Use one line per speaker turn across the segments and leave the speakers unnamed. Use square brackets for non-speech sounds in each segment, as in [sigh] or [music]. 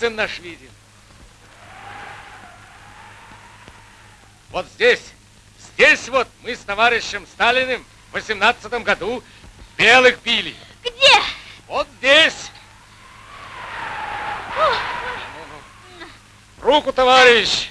Царицын наш виден. Вот здесь, здесь вот мы с товарищем Сталиным в 18 году белых били.
Где?
Вот здесь. Руку, товарищ!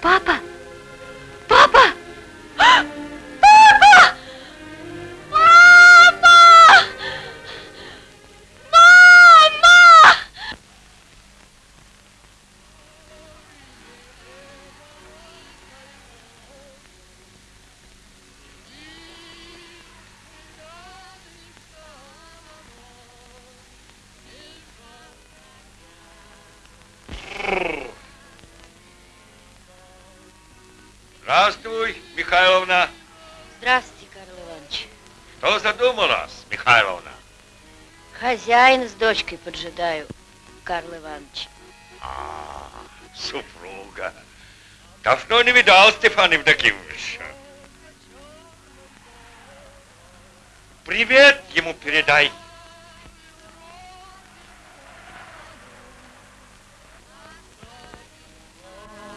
Папа?
Михайловна.
Здравствуйте, Карл Иванович.
Что задумалась, Михайловна?
Хозяин с дочкой поджидаю, Карл Иванович.
А, супруга. Давно не видал Стефана Евдокимовича. Привет ему передай.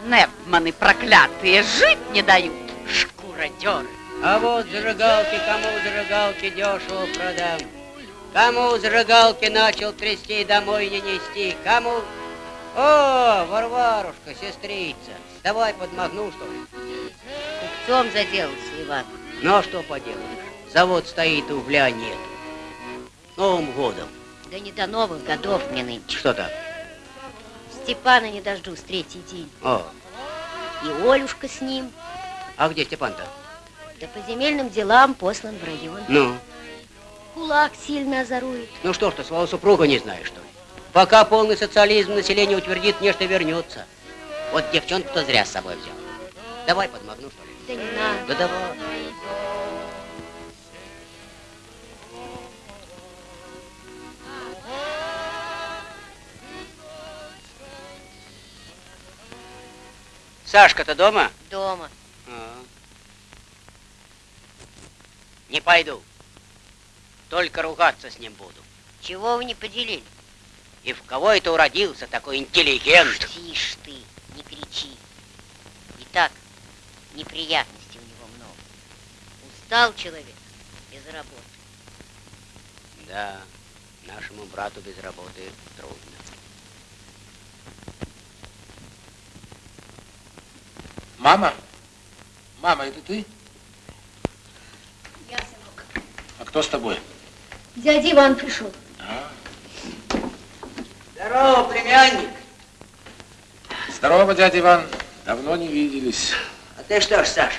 Непманы проклятые жить не дают, шкуродеры.
А вот зажигалки, кому зажигалки дешево продам. Кому зажигалки начал трясти, домой не нести. Кому... О, Варварушка, сестрица, давай подмахну, что ли.
Купцом заделался, Иван.
Ну, а что поделаешь? Завод стоит, угля нет. Новым годом.
Да не до новых годов мне нынче.
Что так?
Степана не дождусь третий день.
О,
И Олюшка с ним.
а где Степан-то?
Да по земельным делам послан в район.
Ну,
Кулак сильно озорует.
ну что ж ты, своего супруга не знаешь, что ли? Пока полный социализм население утвердит, нечто вернется. Вот девчонку-то зря с собой взял. Давай подмахну, что ли?
Да не надо.
Да давай. Сашка-то дома?
Дома.
А. Не пойду. Только ругаться с ним буду.
Чего вы не поделили?
И в кого это уродился такой интеллигент?
Тише ты, не кричи. Итак, неприятностей у него много. Устал человек без работы.
Да, нашему брату без работы трудно.
Мама? Мама, это ты?
Я, сынок.
А кто с тобой?
Дядя Иван пришел.
Здорово, племянник.
Здорово, дядя Иван. Давно не виделись.
А ты что ж, Саш,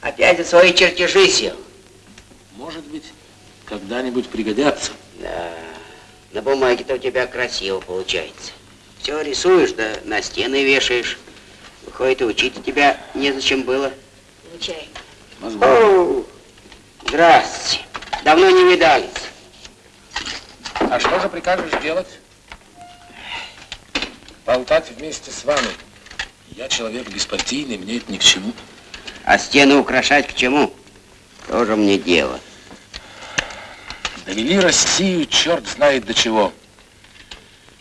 опять за свои чертежи сел?
Может быть, когда-нибудь пригодятся.
Да, на бумаге-то у тебя красиво получается. Все рисуешь, да на стены вешаешь. Выходит, и учить тебя незачем было.
Получай.
Возможно.
О, здрасте. Давно не видались.
А что же прикажешь делать? Болтать вместе с вами. Я человек беспартийный, мне это ни к чему.
А стены украшать к чему? Тоже мне дело.
Довели Россию черт знает до чего.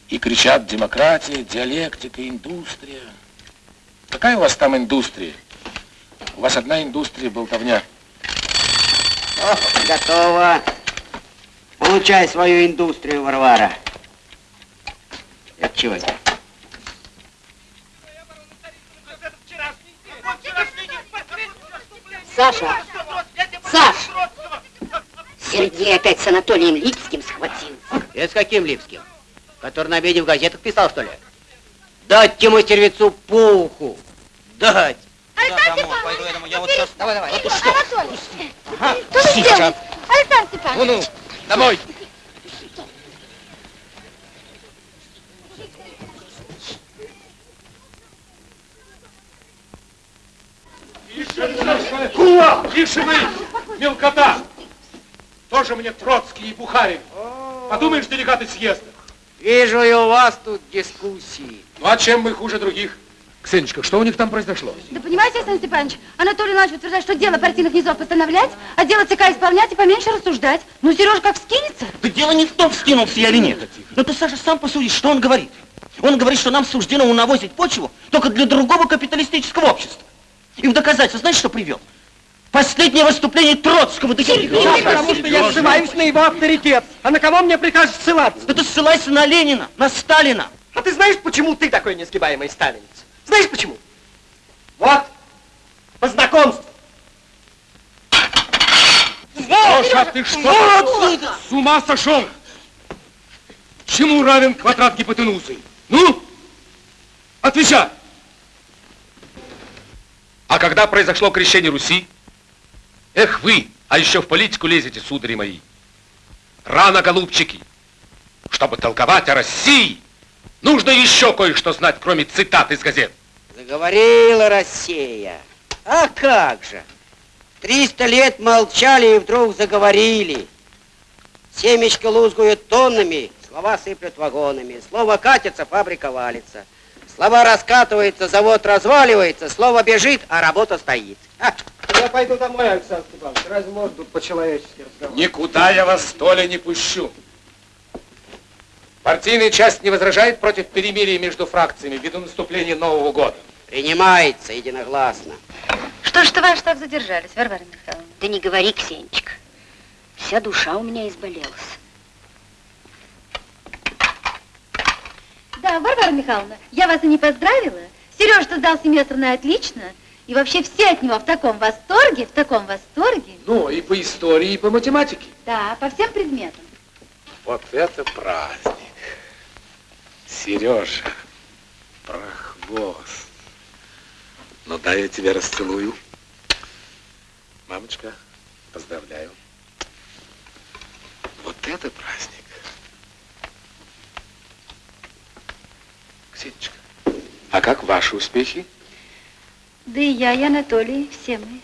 И кричат демократия, диалектика, индустрия. Какая у вас там индустрия? У вас одна индустрия болтовня.
О, готово. Получай свою индустрию, Варвара. Это чего это?
Саша! Саш! Сергей опять с Анатолием Липским схватил.
Это с каким Липским? Который на обеде в газетах писал, что ли? Дать Тимотервицу по уху. Дать.
Александр
домой,
Степанович,
пойду я домой. Я вот сейчас- давай, давай. Ты что?
Анатолий, что вы делаете? Александр Степанович.
Ну-ну, домой.
Кула! Тише вы! Мелкота! Тоже мне Троцкий и Бухарин. Подумаешь, делегаты съезда.
Вижу и у вас тут дискуссии.
Ну а чем мы хуже других?
Ксенечка, что у них там произошло?
Да понимаете, Александр Степанович, Анатолий Иванович утверждает, что дело партийных низов постановлять, а дело ЦК исполнять и поменьше рассуждать. Ну, Сереж как вскинется?
Да дело не в том, вскинулся я или нет. Но ты, Саша, сам посуди, что он говорит. Он говорит, что нам суждено унавозить почву только для другого капиталистического общества. И в доказательство знаешь, что привел? Последнее выступление Троцкого. Да я...
Потому что я ссылаюсь на его авторитет. А на кого мне прикажешь ссылаться?
Да ты ссылайся на Ленина, на Сталина.
А ты знаешь, почему ты такой несгибаемый сталинец? Знаешь почему? Вот, по знакомству.
Леша, ты что? С ума сошел? Чему равен квадрат гипотенузы? Ну? Отвечай! А когда произошло крещение Руси? Эх вы, а еще в политику лезете, судари мои. Рано, голубчики. Чтобы толковать о России, нужно еще кое-что знать, кроме цитат из газет.
Заговорила Россия. А как же? Триста лет молчали и вдруг заговорили. Семечко лузгуют тоннами, слова сыплют вагонами. Слово катится, фабрика валится. Слова раскатываются, завод разваливается, слово бежит, а работа стоит. А,
Я пойду домой, Александр Степанович. Разве можно тут по-человечески разговаривать?
Никуда я вас, Толя, не пущу. Партийная часть не возражает против перемирия между фракциями ввиду наступления Нового года.
принимается единогласно.
Что ж, товарищ, так задержались, Варвара Михайловна?
Да не говори, Ксенечка. Вся душа у меня изболелась.
Да, Варвара Михайловна, я вас и не поздравила. Сережа сдал семестр на отлично. И вообще все от него в таком восторге, в таком восторге.
Ну, и по истории, и по математике.
Да, по всем предметам.
Вот это праздник. Сережа, прохвост. Ну, дай я тебя расцелую. Мамочка, поздравляю. Вот это праздник. Ксенечка, а как ваши успехи?
Да и я, и Анатолий, все мы.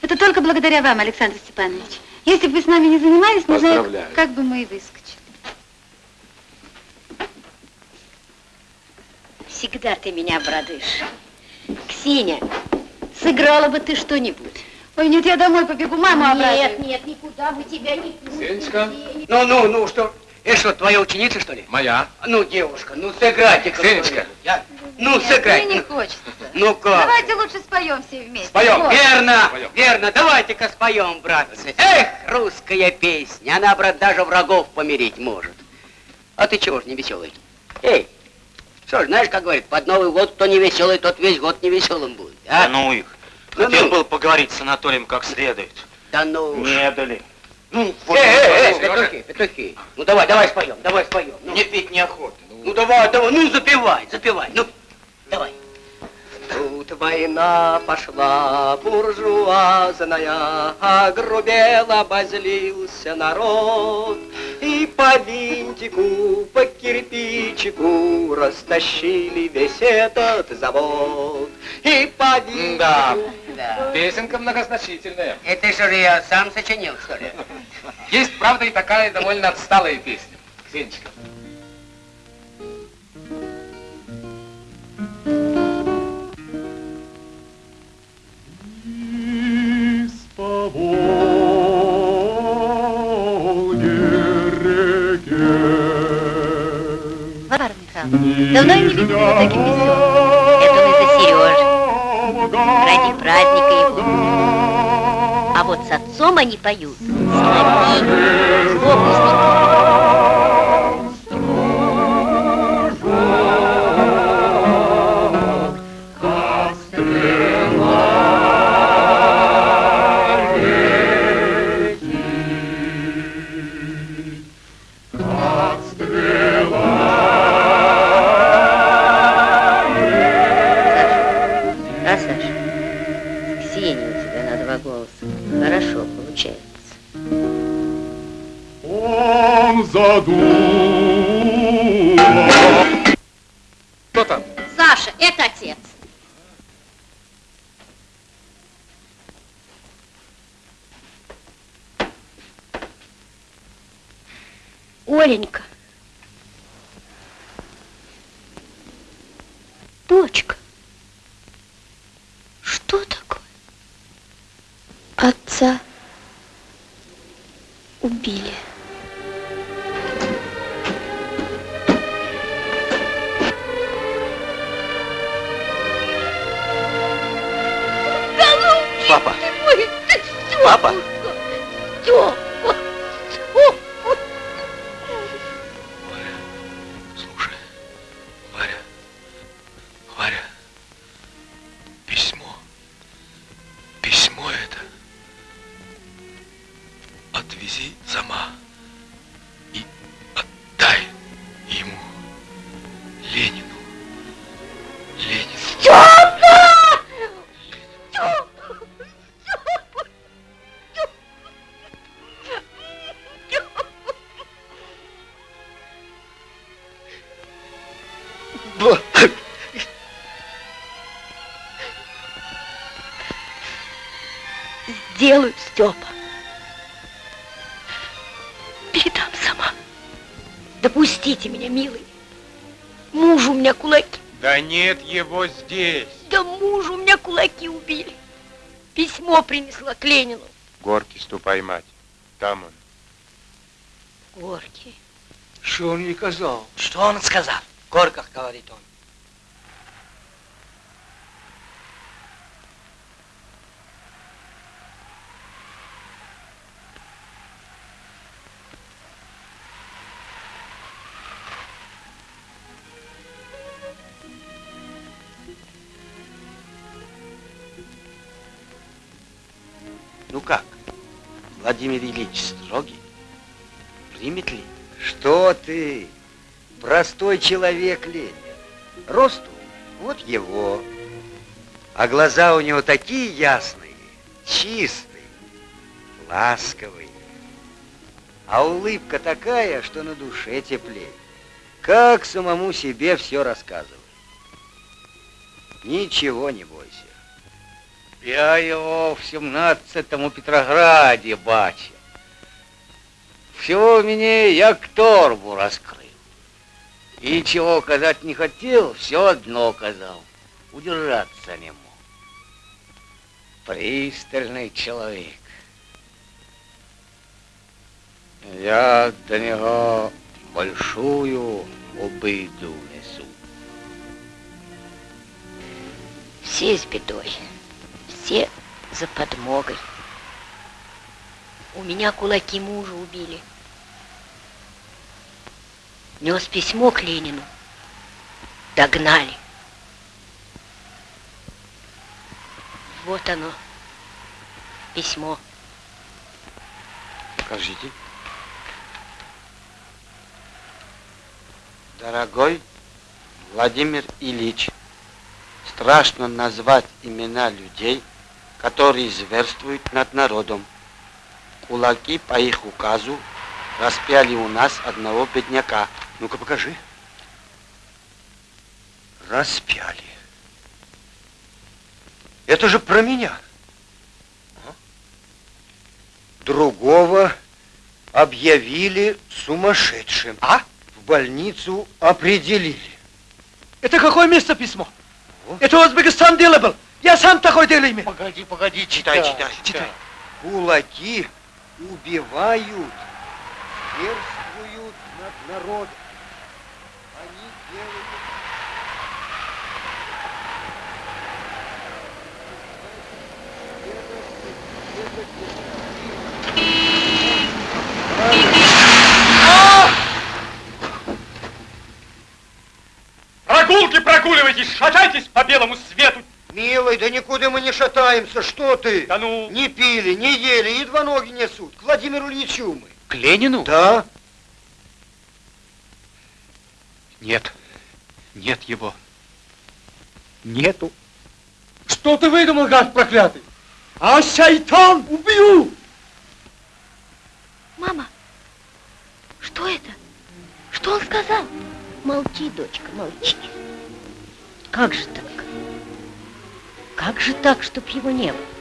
Это только благодаря вам, Александр Степанович. Если бы вы с нами не занимались, не знаю, как бы мы и выскочили.
Всегда ты меня обрадуешь. Ксения, сыграла бы ты что-нибудь.
Ой, нет, я домой побегу, маму обрадую.
Нет, нет, никуда мы тебя не пустим.
Ксенечка.
Ну, ну, ну, что? Это что, твоя ученица, что ли?
Моя.
Ну, девушка, ну сыграйте-ка.
Ксенечка.
Я- Ну,
Нет,
сыграйте.
мне не
ну.
хочется.
Ну как?
Давайте лучше споем все вместе.
Споем.
Вот.
Верно,
Споем.
верно. Давайте-ка споем, братцы. Эх, русская песня, она, брат, даже врагов помирить может. А ты чего ж не веселый? Эй, что ж, знаешь, как говорит, под Новый год кто не веселый, тот весь год не веселым будет. А?
Да ну их.
Ну,
Хотел
ну.
был поговорить с Анатолием как следует.
Да ну.
Не дали.
Ну,
вот
эй, эй, эй,
Сережа.
петухи, петухи. Ну давай, давай споем, давай споем. Ну,
Мне петь неохота.
ну давай, давай, ну запевай, запевай, ну, давай.
Тут война пошла буржуазная, Огрубел, обозлился народ, И по винтику, по кирпичику Растащили весь этот завод. И по винтику...
Да.
Да.
Песенка многозначительная.
Это что же я сам сочинил, что ли?
Есть, правда, и такая довольно отсталая песня. Ксенечка.
Варвара Михайловна, давно я не видела его таким веселым.
Это он из-за Сережи. Ради праздника его. А вот с отцом они поют. Соловьи, фокусники.
Он
нет его здесь.
Да муж у меня кулаки убили. Письмо принесла к Ленину.
Горки ступай, мать. Там он.
Горький.
Что он ей сказал?
Что он сказал? В горках, говорит он.
Владимир Ильич строгий? Примет ли?
Что ты? Простой человек Ленин. Росту вот его. А глаза у него такие ясные, чистые, ласковые. А улыбка такая, что на душе теплее. Как самому себе все рассказывает. Ничего не бойся.
Я его в 17-му Петрограде бачив. Всего мне як торбу раскрыл. И чего казать не хотел, все одно казал. Удержаться не мог. Пристальный человек. Я до него большую обиду несу.
Все с бедой. Все за подмогой. У меня кулаки мужа убили. Нес письмо к Ленину. Догнали. Вот оно. Письмо.
Покажите. Дорогой Владимир Ильич, страшно назвать имена людей, которые зверствуют над народом. Кулаки по их указу распяли у нас одного бедняка.
Ну-ка покажи. Распяли. Это же про меня. А? Другого объявили сумасшедшим. А? В больницу определили.
Это какое место письмо? Это Узбекистан дело был. Я сам такой дело имею.
Погоди, погоди, читай, читай, читай. Кулаки убивают, зверствуют над народом. Они делают...
Прогулки прогуливайтесь, шатайтесь по белому свету.
Милый, да никуда мы не шатаемся, что ты?
Да ну?
Не пили, не ели, едва ноги несут. К Владимиру Ильичу мы.
К Ленину?
Да.
Нет, нет его. Нету.
Что ты выдумал, гад проклятый? А шайтан убью!
Мама, что это? Что он сказал?
Молчи, дочка, молчи. Как же так? Как же так, чтоб его не было?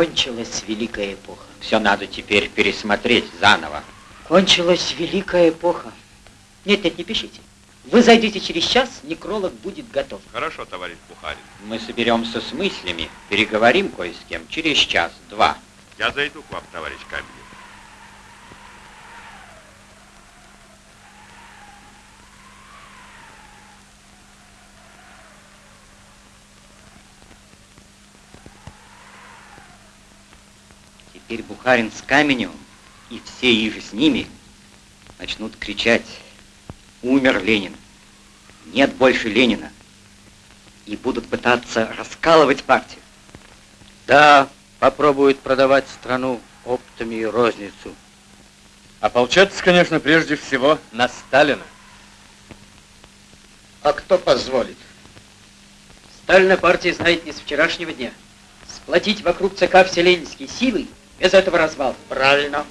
Кончилась великая эпоха. Все надо теперь пересмотреть заново. Кончилась великая эпоха. Нет, нет, не пишите. Вы зайдите через час, некролог будет готов.
Хорошо, товарищ Бухарин.
Мы соберемся с мыслями, переговорим кое с кем через час-два.
Я зайду к вам, товарищ Каменев.
Теперь Бухарин с Каменевым и все иже с ними начнут кричать «Умер Ленин! Нет больше Ленина!» и будут пытаться раскалывать партию.
Да, попробуют продавать страну оптами и розницу.
Ополчаться, конечно, прежде всего на Сталина.
А кто позволит?
Сталина партия знает не с вчерашнего дня. Сплотить вокруг ЦК все ленинские силы, без этого развал.
Правильно.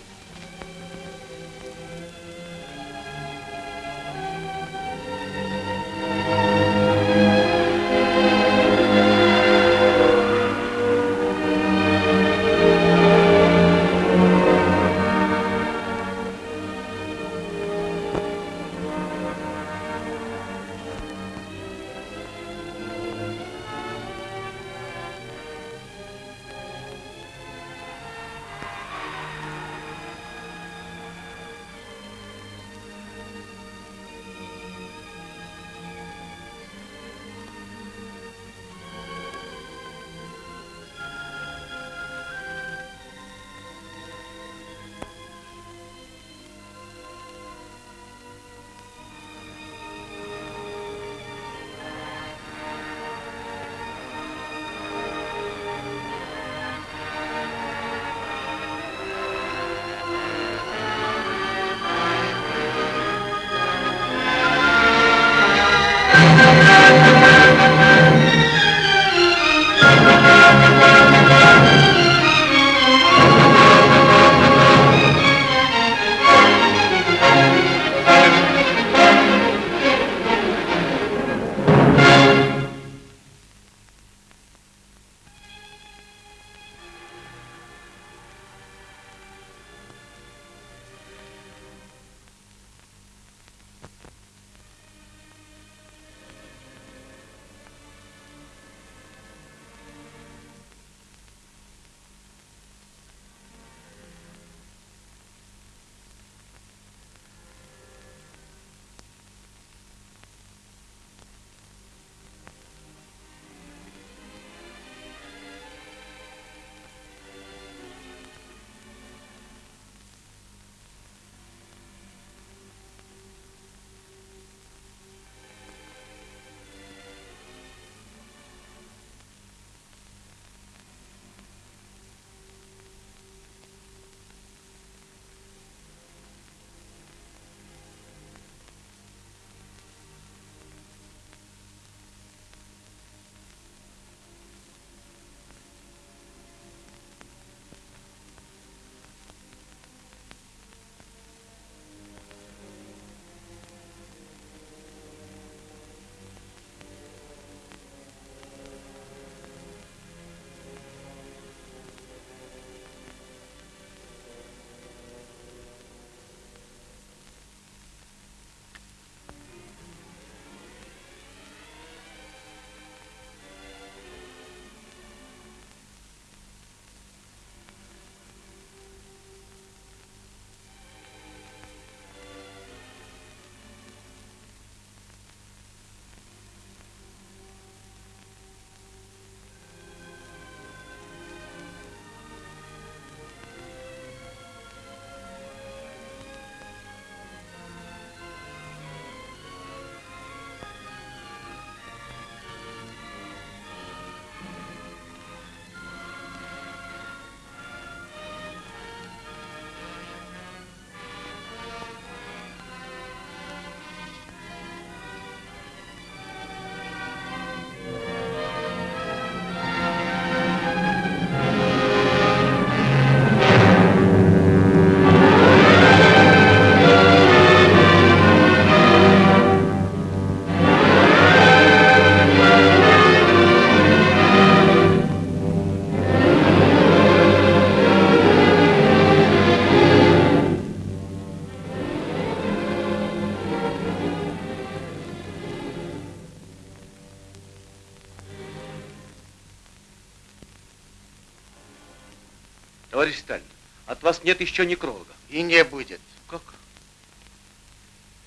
Нет еще некролога.
И не будет.
Как?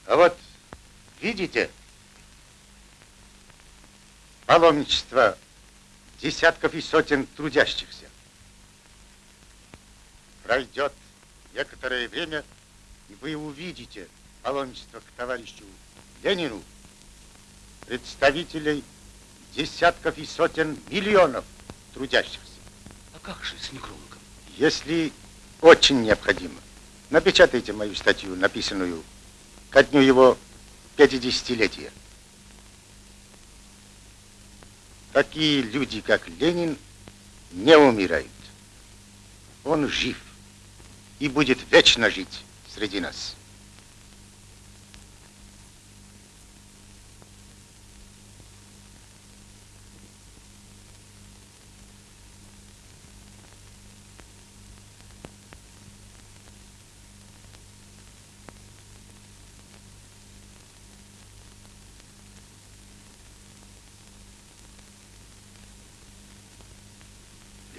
А вот, видите, паломничество десятков и сотен трудящихся. Пройдет некоторое время, и вы увидите паломничество к товарищу Ленину представителей десятков и сотен миллионов трудящихся.
А как же с некрологом?
Если очень необходимо, напечатайте мою статью, написанную ко дню его 50-летия. Такие люди, как Ленин, не умирают. Он жив и будет вечно жить среди нас.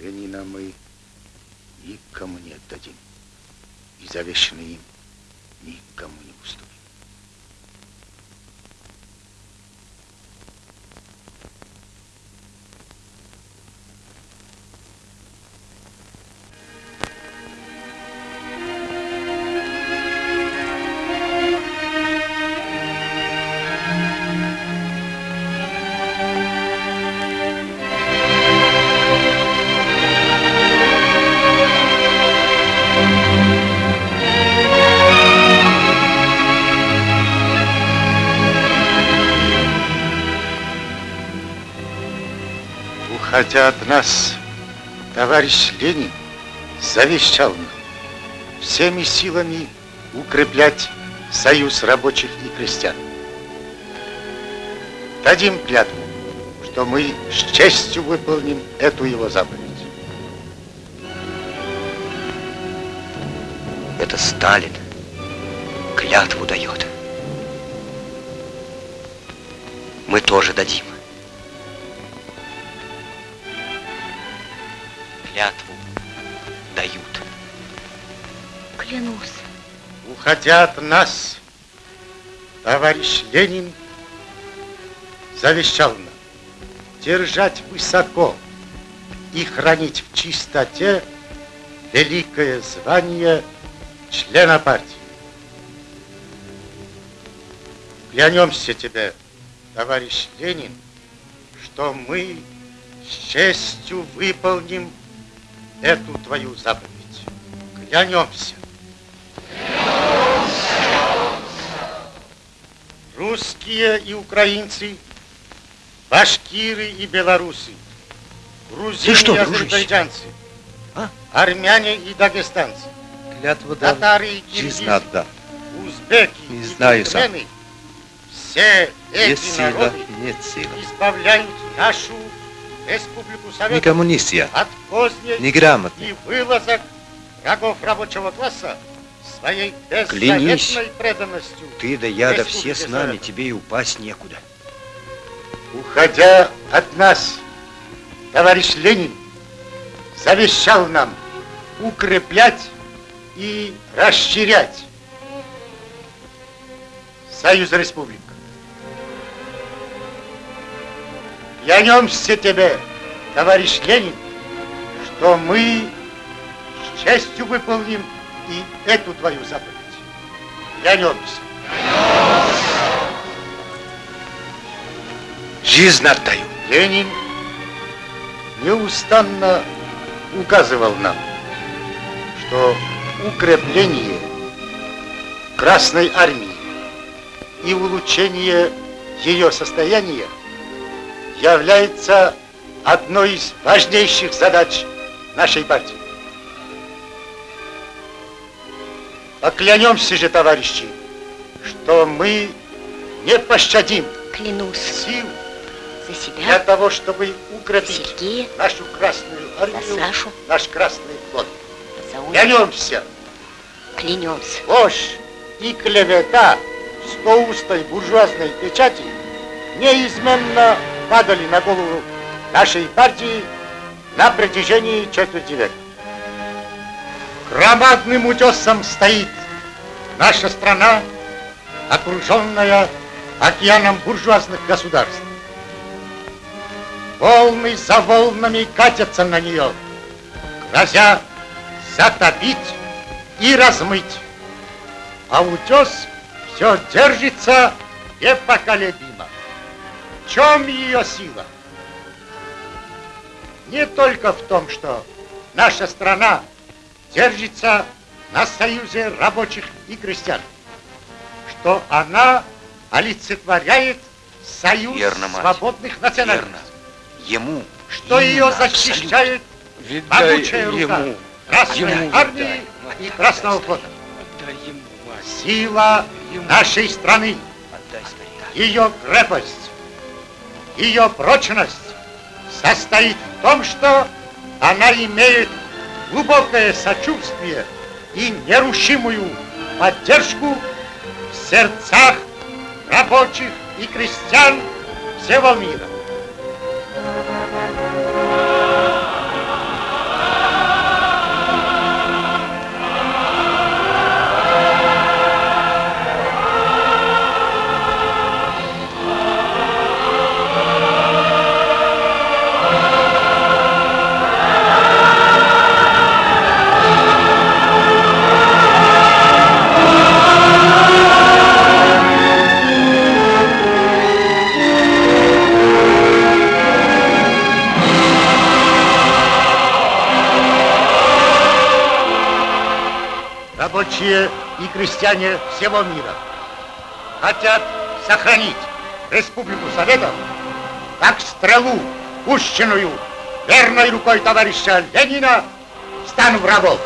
Ленина мы никому не отдадим. И завещанный Уходя от нас, товарищ Ленин завещал нам всеми силами укреплять союз рабочих и крестьян. Дадим клятву, что мы с честью выполним эту его заповедь.
Это Сталин клятву дает. Мы тоже дадим.
Уходя от нас, товарищ Ленин завещал нам держать высоко и хранить в чистоте великое звание члена партии. Клянемся тебе, товарищ Ленин, что мы с честью выполним эту твою заповедь. Клянемся. Русские и украинцы, башкиры и белорусы, грузины
что,
и азербайджанцы,
А?
армяне и дагестанцы,
Клятву дал.
татары и киргизы,
отдам.
узбеки
Не
и
знаю сам.
все эти
Есть сила,
народы
нет силы.
избавляют нашу республику Советов
Не
от поздней
Неграмотный.
и вылазок врагов рабочего класса своей
Клянись.
преданностью.
Ты да я, да все с нами, тебе и упасть некуда.
Уходя от нас, товарищ Ленин завещал нам укреплять и расширять Союз Республик. Клянемся тебе, товарищ Ленин, что мы с честью выполним и эту твою заповедь. Клянемся.
Жизнь отдаю.
Ленин неустанно указывал нам, что укрепление Красной Армии и улучшение ее состояния является одной из важнейших задач нашей партии. Поклянемся же, товарищи, что мы не пощадим
Клянусь.
сил
За себя.
для того, чтобы укрепить
Сергея.
нашу Красную Армию,
Сашу.
наш Красный флот. Клянемся,
Клянемся.
ложь и клевета стоустой буржуазной печати неизменно падали на голову нашей партии на протяжении четверти века. Громадным утесом стоит наша страна, окруженная океаном буржуазных государств. Волны за волнами катятся на нее, грозя затопить и размыть. А утес все держится непоколебимо. В чем ее сила? Не только в том, что наша страна держится на союзе рабочих и крестьян, что она олицетворяет союз
Верно, мать.
свободных национальностей,
Верно. Ему
что ее
именно
защищает
Віддай
могучая рука
ему.
Красной
Ему
армии и Красного флота. Сила нашей страны, ее крепость, ее прочность состоит в том, что она имеет глубокое сочувствие и нерушимую поддержку в сердцах рабочих и крестьян всего мира. Рабочие и крестьяне всего мира хотят сохранить Республику Советов как стрелу, пущенную верной рукой товарища Ленина в стан врагов.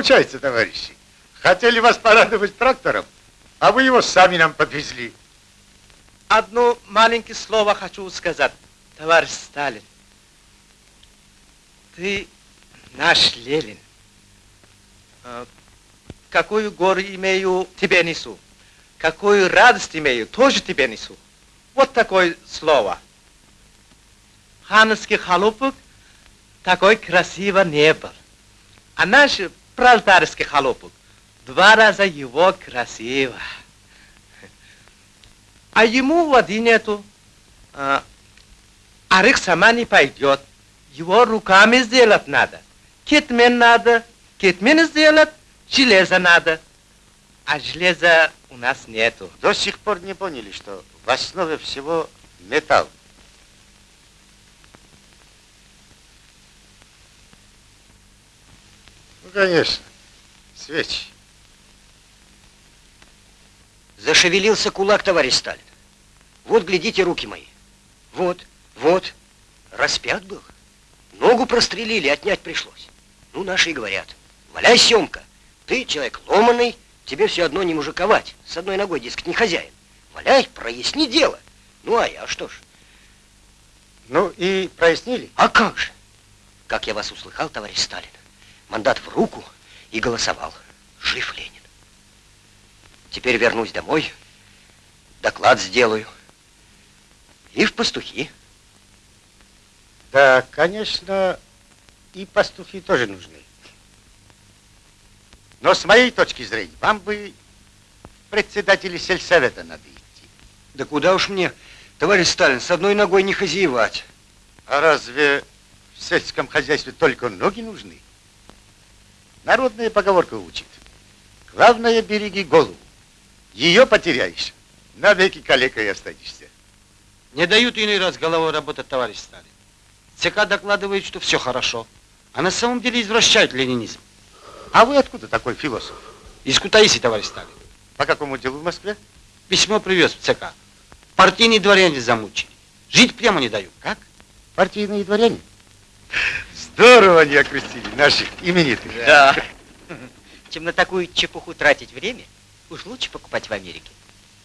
Получается, товарищи? Хотели вас порадовать трактором, а вы его сами нам подвезли.
Одно маленькое слово хочу сказать, товарищ Сталин. Ты наш Ленин. А, Какую гору имею, тебе несу. Какую радость имею, тоже тебе несу. Вот такое слово. Ханский холопок такой красиво не был. А наш пролетарский холопок два раза его красиво. А ему воды нету. А, арык сама не пойдет. Его руками сделать надо. Кетмен надо. Кетмен сделать, железо надо. А железа у нас нету.
До сих пор не поняли, что в основе всего металл. Ну, конечно, свечи.
Зашевелился кулак, товарищ Сталин. Вот, глядите, руки мои. Вот, вот. Распят был. Ногу прострелили, отнять пришлось. Ну, наши и говорят. Валяй, Семка, ты человек ломаный, тебе все одно не мужиковать. С одной ногой, дескать, не хозяин. Валяй, проясни дело. Ну, а я что ж?
Ну и прояснили?
А как же? Как я вас услыхал, товарищ Сталин, мандат в руку и голосовал. Жив Ленин. Теперь вернусь домой, доклад сделаю. И в пастухи.
Да, конечно, и пастухи тоже нужны. Но с моей точки зрения, вам бы председателя сельсовета надо идти.
Да куда уж мне, товарищ Сталин, с одной ногой не хозяевать.
А разве в сельском хозяйстве только ноги нужны? Народная поговорка учит. Главное, береги голову. Ее потеряешь, навеки калекой останешься.
Не дают иной раз головой работать, товарищ Сталин. ЦК докладывает, что все хорошо. А на самом деле извращают ленинизм.
А вы откуда такой философ?
Из Кутаиси, товарищ Сталин.
По какому делу в Москве?
Письмо привез в ЦК. Партийные дворяне замучили. Жить прямо не дают.
Как? Партийные дворяне? Здорово они окрестили наших именитых.
Да. [laughs] Чем на такую чепуху тратить время, уж лучше покупать в Америке.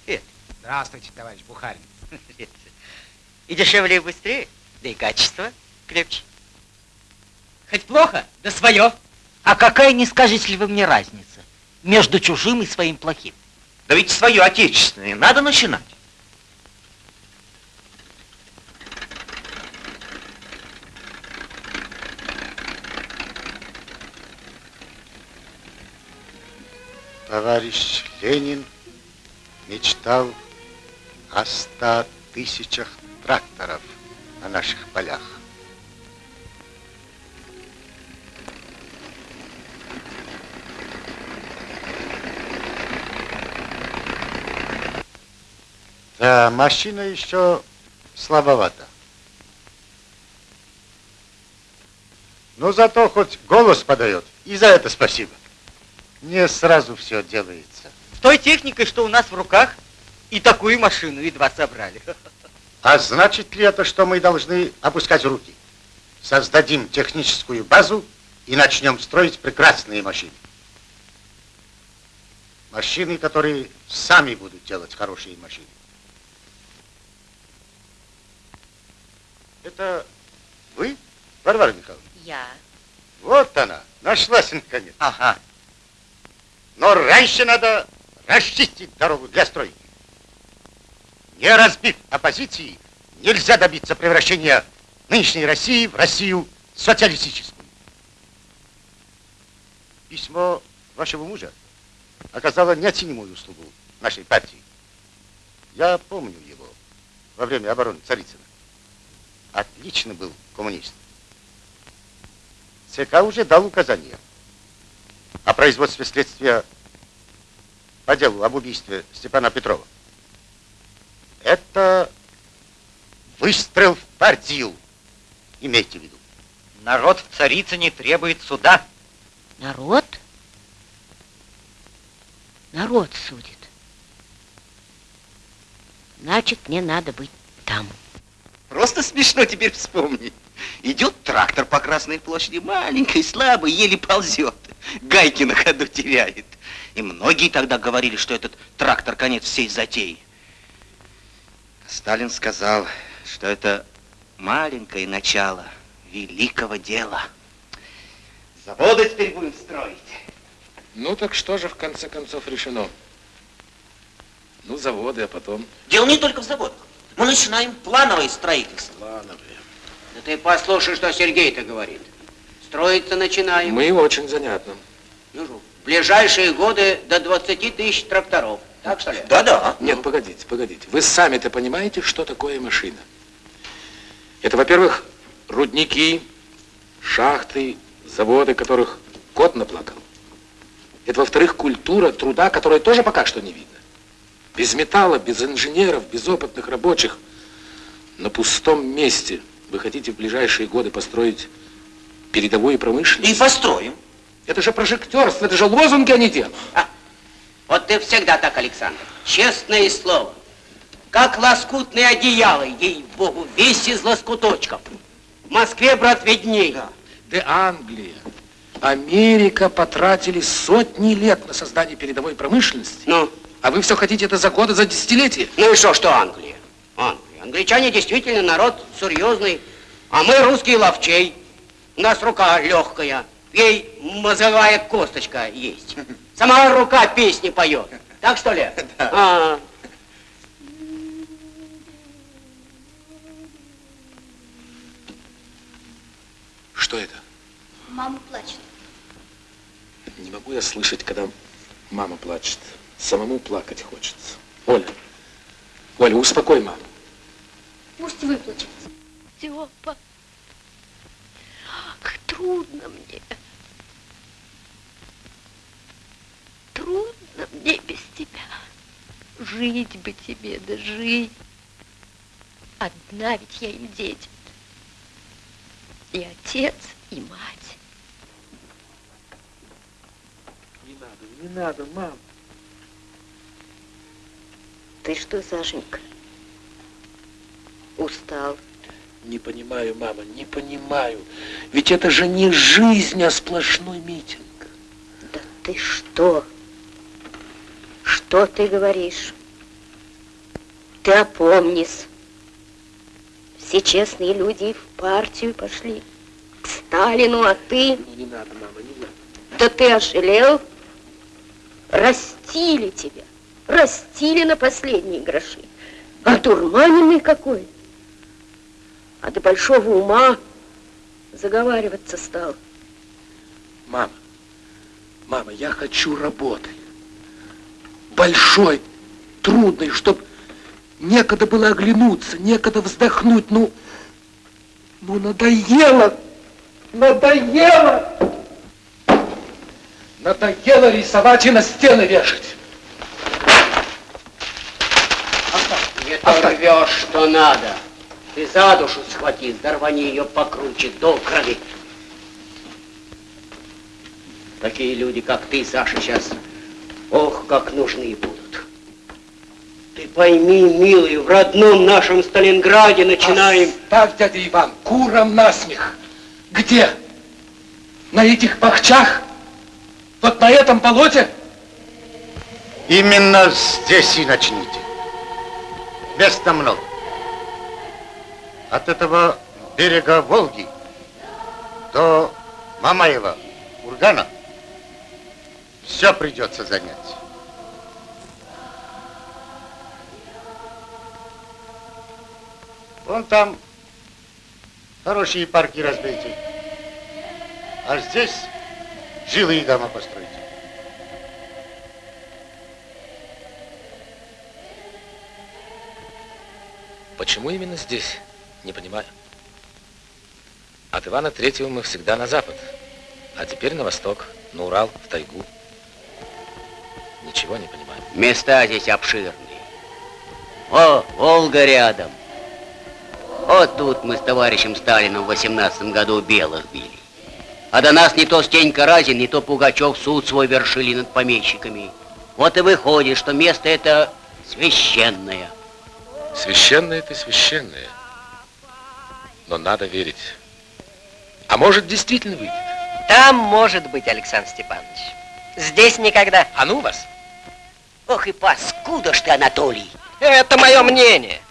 Привет.
Здравствуйте, товарищ Бухарин. [laughs]
И дешевле, и быстрее, да и качество крепче.
Хоть плохо, да свое.
А какая, не скажете ли вы мне, разница между чужим и своим плохим? Да ведь свое отечественное надо начинать.
Товарищ Ленин мечтал о ста тысячах тракторов на наших полях. Да, машина еще слабовата. Но зато хоть голос подает, и за это спасибо. Не сразу все делается.
С той техникой, что у нас в руках, и такую машину едва собрали.
А значит ли это, что мы должны опускать руки? Создадим техническую базу и начнем строить прекрасные машины. Машины, которые сами будут делать хорошие машины. Это вы, Варвара Михайловна?
Я.
Вот она, нашлась наконец.
Ага.
Но раньше надо расчистить дорогу для стройки. Не разбив оппозиции, нельзя добиться превращения нынешней России в Россию социалистическую. Письмо вашего мужа оказало неоценимую услугу нашей партии. Я помню его во время обороны Царицына. Отлично был коммунист. ЦК уже дал указание о производстве следствия по делу об убийстве Степана Петрова. Это выстрел в партию. Имейте в виду.
Народ в Царицыне требует суда.
Народ? Народ судит. Значит, мне надо быть там.
Просто смешно теперь вспомнить. Идет трактор по Красной площади, маленький, слабый, еле ползет. Гайки на ходу теряет. И многие тогда говорили, что этот трактор конец всей затеи. Сталин сказал, что это маленькое начало великого дела. Заводы теперь будем строить.
Ну так что же в конце концов решено? Ну, заводы, а потом...
Дело не только в заводах. Мы начинаем плановое строительство.
Плановое.
Да ты послушай, что Сергей-то говорит. Строиться начинаем.
Мы очень занятно.
Ну, в ближайшие годы до 20 тысяч тракторов. Так что ли?
Да-да. Нет, погодите, погодите. Вы сами-то понимаете, что такое машина? Это, во-первых, рудники, шахты, заводы, которых кот наплакал. Это, во-вторых, культура труда, которая тоже пока что не видно. Без металла, без инженеров, без опытных рабочих. На пустом месте вы хотите в ближайшие годы построить передовую промышленность?
И построим.
Это же прожектерство, это же лозунги, а не дело.
А, вот ты всегда так, Александр. Честное слово. Как лоскутные одеяла, ей-богу, весь из лоскуточков. В Москве, брат, видней. Да.
Да Англия, Америка потратили сотни лет на создание передовой промышленности.
Ну?
А вы все хотите это за годы, за десятилетия?
Ну и что, что Англия? Англия. Англичане действительно народ серьезный, а мы русские ловчей. У нас рука легкая, ей мозговая косточка есть. Сама рука песни поет. Так что ли? [laughs]
Да.
А -а -а.
Что это?
Мама плачет.
Не могу я слышать, когда мама плачет. Самому плакать хочется. Оля, Оля, успокой маму.
Пусть выплачет.
Степа, ах, трудно мне. Трудно мне без тебя. Жить бы тебе, да жить. Одна ведь я им дети. И отец, и мать.
Не надо, не надо, мам.
Ты что, Сашенька? Устал?
Не понимаю, мама, не понимаю. Ведь это же не жизнь, а сплошной митинг.
Да ты что? Что ты говоришь? Ты опомнись. Все честные люди в партию пошли. К Сталину, а ты...
Ну, не надо, мама, не надо.
Да ты ошалел? Растили тебя. Растили на последние гроши. А дурманенный какой. А до большого ума заговариваться стал.
Мама, мама, я хочу работы. Большой, трудной, чтоб некогда было оглянуться, некогда вздохнуть. Ну, ну надоело, надоело. Надоело рисовать и на стены вешать.
Не то рвешь, что надо. Ты за душу схвати, зарвани ее покруче, до крови. Такие люди, как ты, Саша, сейчас, ох, как нужны будут. Ты пойми, милый, в родном нашем Сталинграде начинаем...
Оставь, дядя Иван, куром насмех. Где? На этих пахчах? Вот на этом болоте?
Именно здесь и начните. Места много. От этого берега Волги до Мамаева, Ургана все придется занять. Вон там хорошие парки разбейте. А здесь жилые дома постройте.
Почему именно здесь? Не понимаю. От Ивана Третьего мы всегда на запад, а теперь на восток, на Урал, в тайгу. Ничего не понимаю.
Места здесь обширные. О, Волга рядом. Вот тут мы с товарищем Сталином в 18 году белых били. А до нас не то Стенька Разин, не то Пугачев суд свой вершили над помещиками. Вот и выходит, что место это священное.
Священное это священное. Но надо верить. А может, действительно выйдет?
Там может быть, Александр Степанович. Здесь никогда.
А ну вас.
Ох и паскуда ж ты, Анатолий.
Это мое мнение.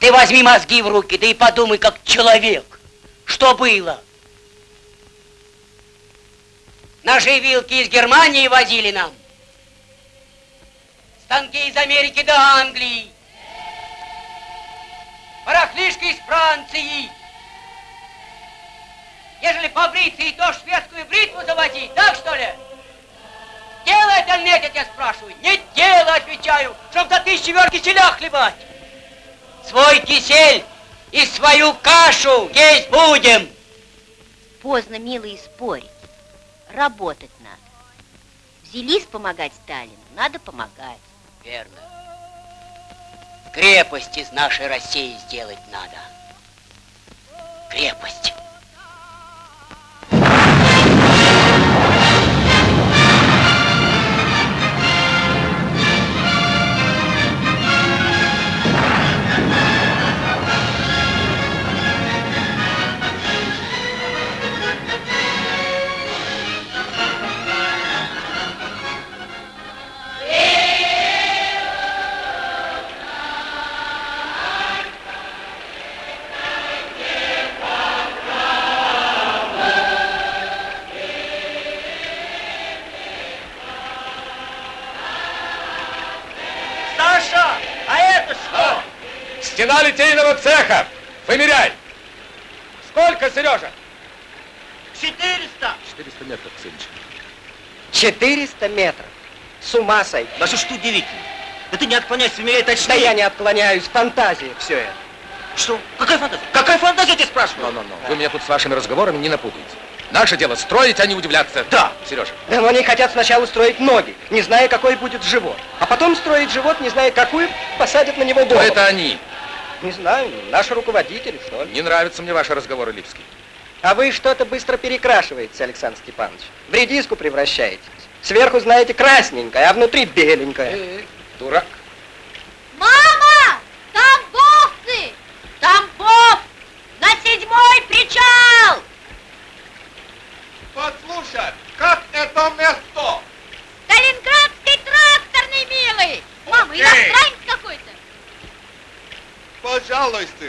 Ты возьми мозги в руки, да и подумай, как человек. Что было? Ножи и вилки из Германии возили нам. Станки из Америки до Англии. Барахлишка из Франции. Ежели побриться и то шведскую бритву заводить, так что ли? Дело это нет, я тебя спрашиваю. Не дело, отвечаю, чтоб до тысячи вер киселя хлебать. Свой кисель и свою кашу есть будем.
Поздно, милые, спорить. Работать надо. Взялись помогать Сталину, надо помогать.
Верно. Крепость из нашей России сделать надо. Крепость.
Литейного цеха. Вымеряй.
Сколько, Сережа?
400!
400 метров, Ксенич.
400 метров. С ума сойти.
Да что удивительно. Да ты не отклоняйся, умереть точнее.
Да я не отклоняюсь. Фантазия все это.
Что? Какая фантазия? Какая фантазия, я тебя спрашиваю?
Но, но, но. Вы меня тут с вашими разговорами не напутаете. Наше дело строить, а не удивляться.
Да.
Сережа.
Да но они хотят сначала строить ноги, не зная, какой будет живот. А потом строить живот, не зная, какую посадят на него голову.
это они?
Не знаю, наши руководители, что ли.
Не нравятся мне ваши разговоры, Липский.
А вы что-то быстро перекрашиваете, Александр Степанович. В редиску превращаетесь. Сверху, знаете, красненькое, а внутри беленькое.
Дурак.
Мама! Тамбовцы! Тамбов! На седьмой причал!
Послушай, как это место?
Сталинградский тракторный, милый! Мама, иностранец!
Пожалуйста,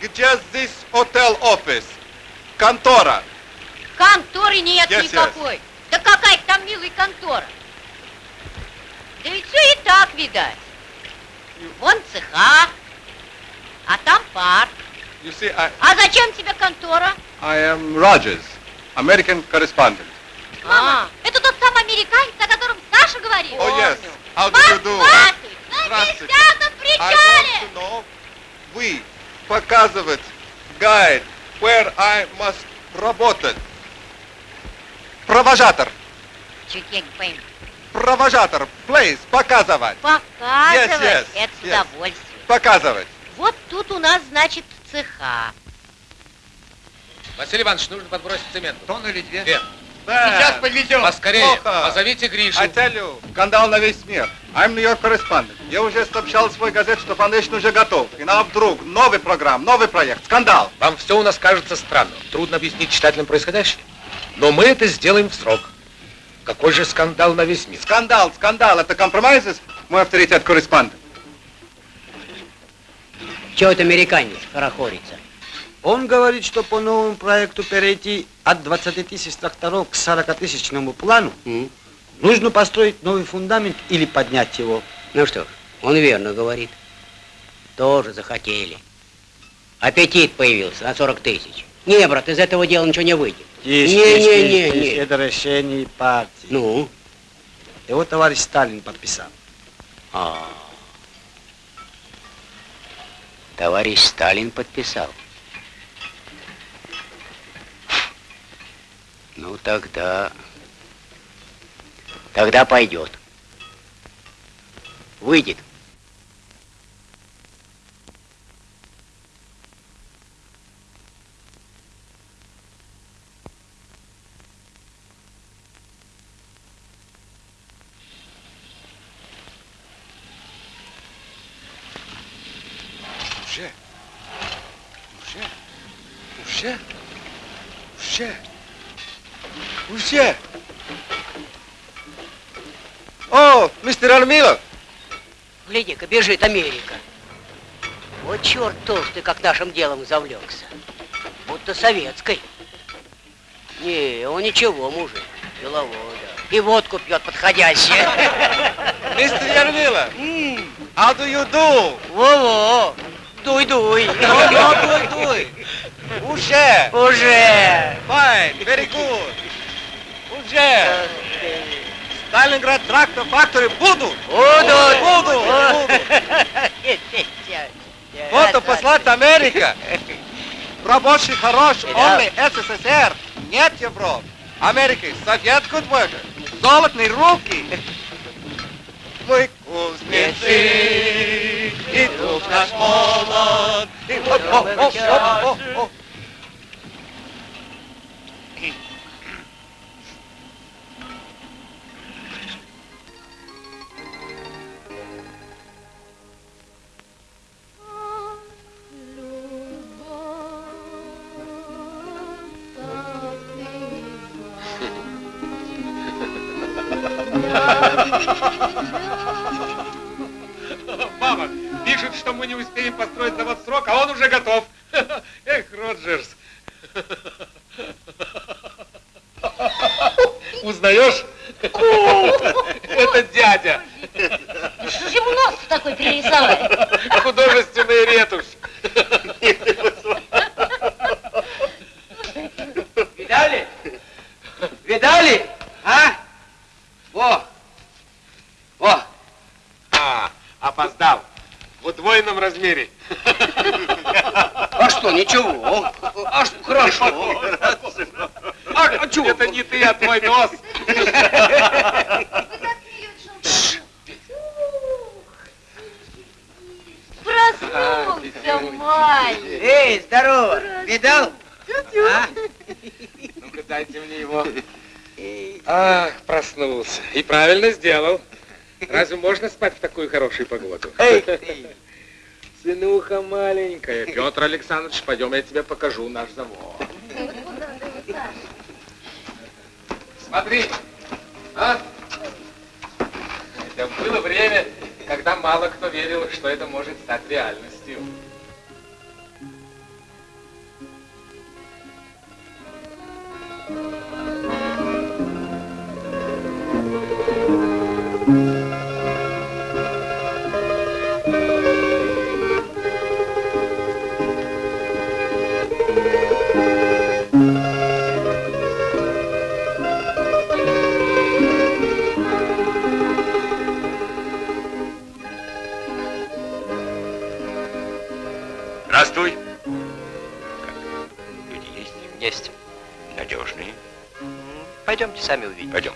где здесь отель-офис? Контора.
Конторы нет
Yes, yes.
никакой. Да какая там, милый, контора? Да ведь все и так видать. Вон цеха, а там парк.
You see, I,
А зачем тебе контора?
I am Rogers, American correspondent.
А, это тот самый американец, о котором Саша говорил?
Oh, yes. How do you do?
Здравствуй! На
Здравствуйте.
десятом
I
причале!
want to know, вы показывать guide, where I must работать. Провожатор.
Чуть я не пойму.
Провожатор. Place. Показывать.
Показывать,
Yes, yes,
это с
yes.
удовольствием.
Показывать.
Вот тут у нас, значит, цеха.
Василий Иванович, нужно подбросить цемент.
Тонну или две?
Две.
Сейчас подвезем.
Поскорее.
Плохо.
Позовите Гришу.
I tell you, скандал на весь мир. I'm New York correspondent. Я уже сообщал в свой газет, что Foundation уже готов. И нам вдруг новый программ, новый проект, скандал.
Вам все у нас кажется странным. Трудно объяснить читателям происходящее. Но мы это сделаем в срок. Какой же скандал на весь мир?
Скандал, скандал, это компромисс, мой авторитет корреспондент.
Чего это американец хорохорится?
Он говорит, что по новому проекту перейти от 20 тысяч тракторов к 40 тысячному плану нужно построить новый фундамент или поднять его.
Ну что ж, он верно говорит. Тоже захотели. Аппетит появился на 40 тысяч. Не, брат, из этого дела ничего не выйдет.
Тише,
не,
тише,
не,
тише,
не,
тише.
не.
Это решение партии.
Ну?
Его товарищ Сталин подписал.
А. Товарищ Сталин подписал. Ну тогда... Тогда пойдет. Выйдет.
Уже. Уже. Уже. Уже. О, мистер Армилов.
Гляди-ка, бежит Америка. Вот черт толстый, как нашим делом завлекся. Будто советской. Не, он ничего, мужик. Деловой, да. И водку пьет подходящую. [laughs]
Мистер Ярмила. How do you do?
Во-во. Дуй-дуй.
дуй-дуй. [laughs] Уже.
Уже.
Fine, very good. Уже. Сталинград трактор факторы будут.
Будут.
Будут. Вот [laughs] послать Америка. Рабочий хорош, [laughs] only СССР. Нет Европы. Америки, советскую двойку. Золотные руки. [laughs] Мы кузнецы, и дух наш молод. И оп, оп, оп, оп, оп, оп.
Мама, правильно сделал. Разве можно спать в такую хорошую погоду?
Эй, ты. [laughs]
Сынуха маленькая. Петр Александрович, пойдем, я тебе покажу наш завод. Смотри, а? Это было время, когда мало кто верил, что это может стать реальностью.
Сами увидите.
Пойдем.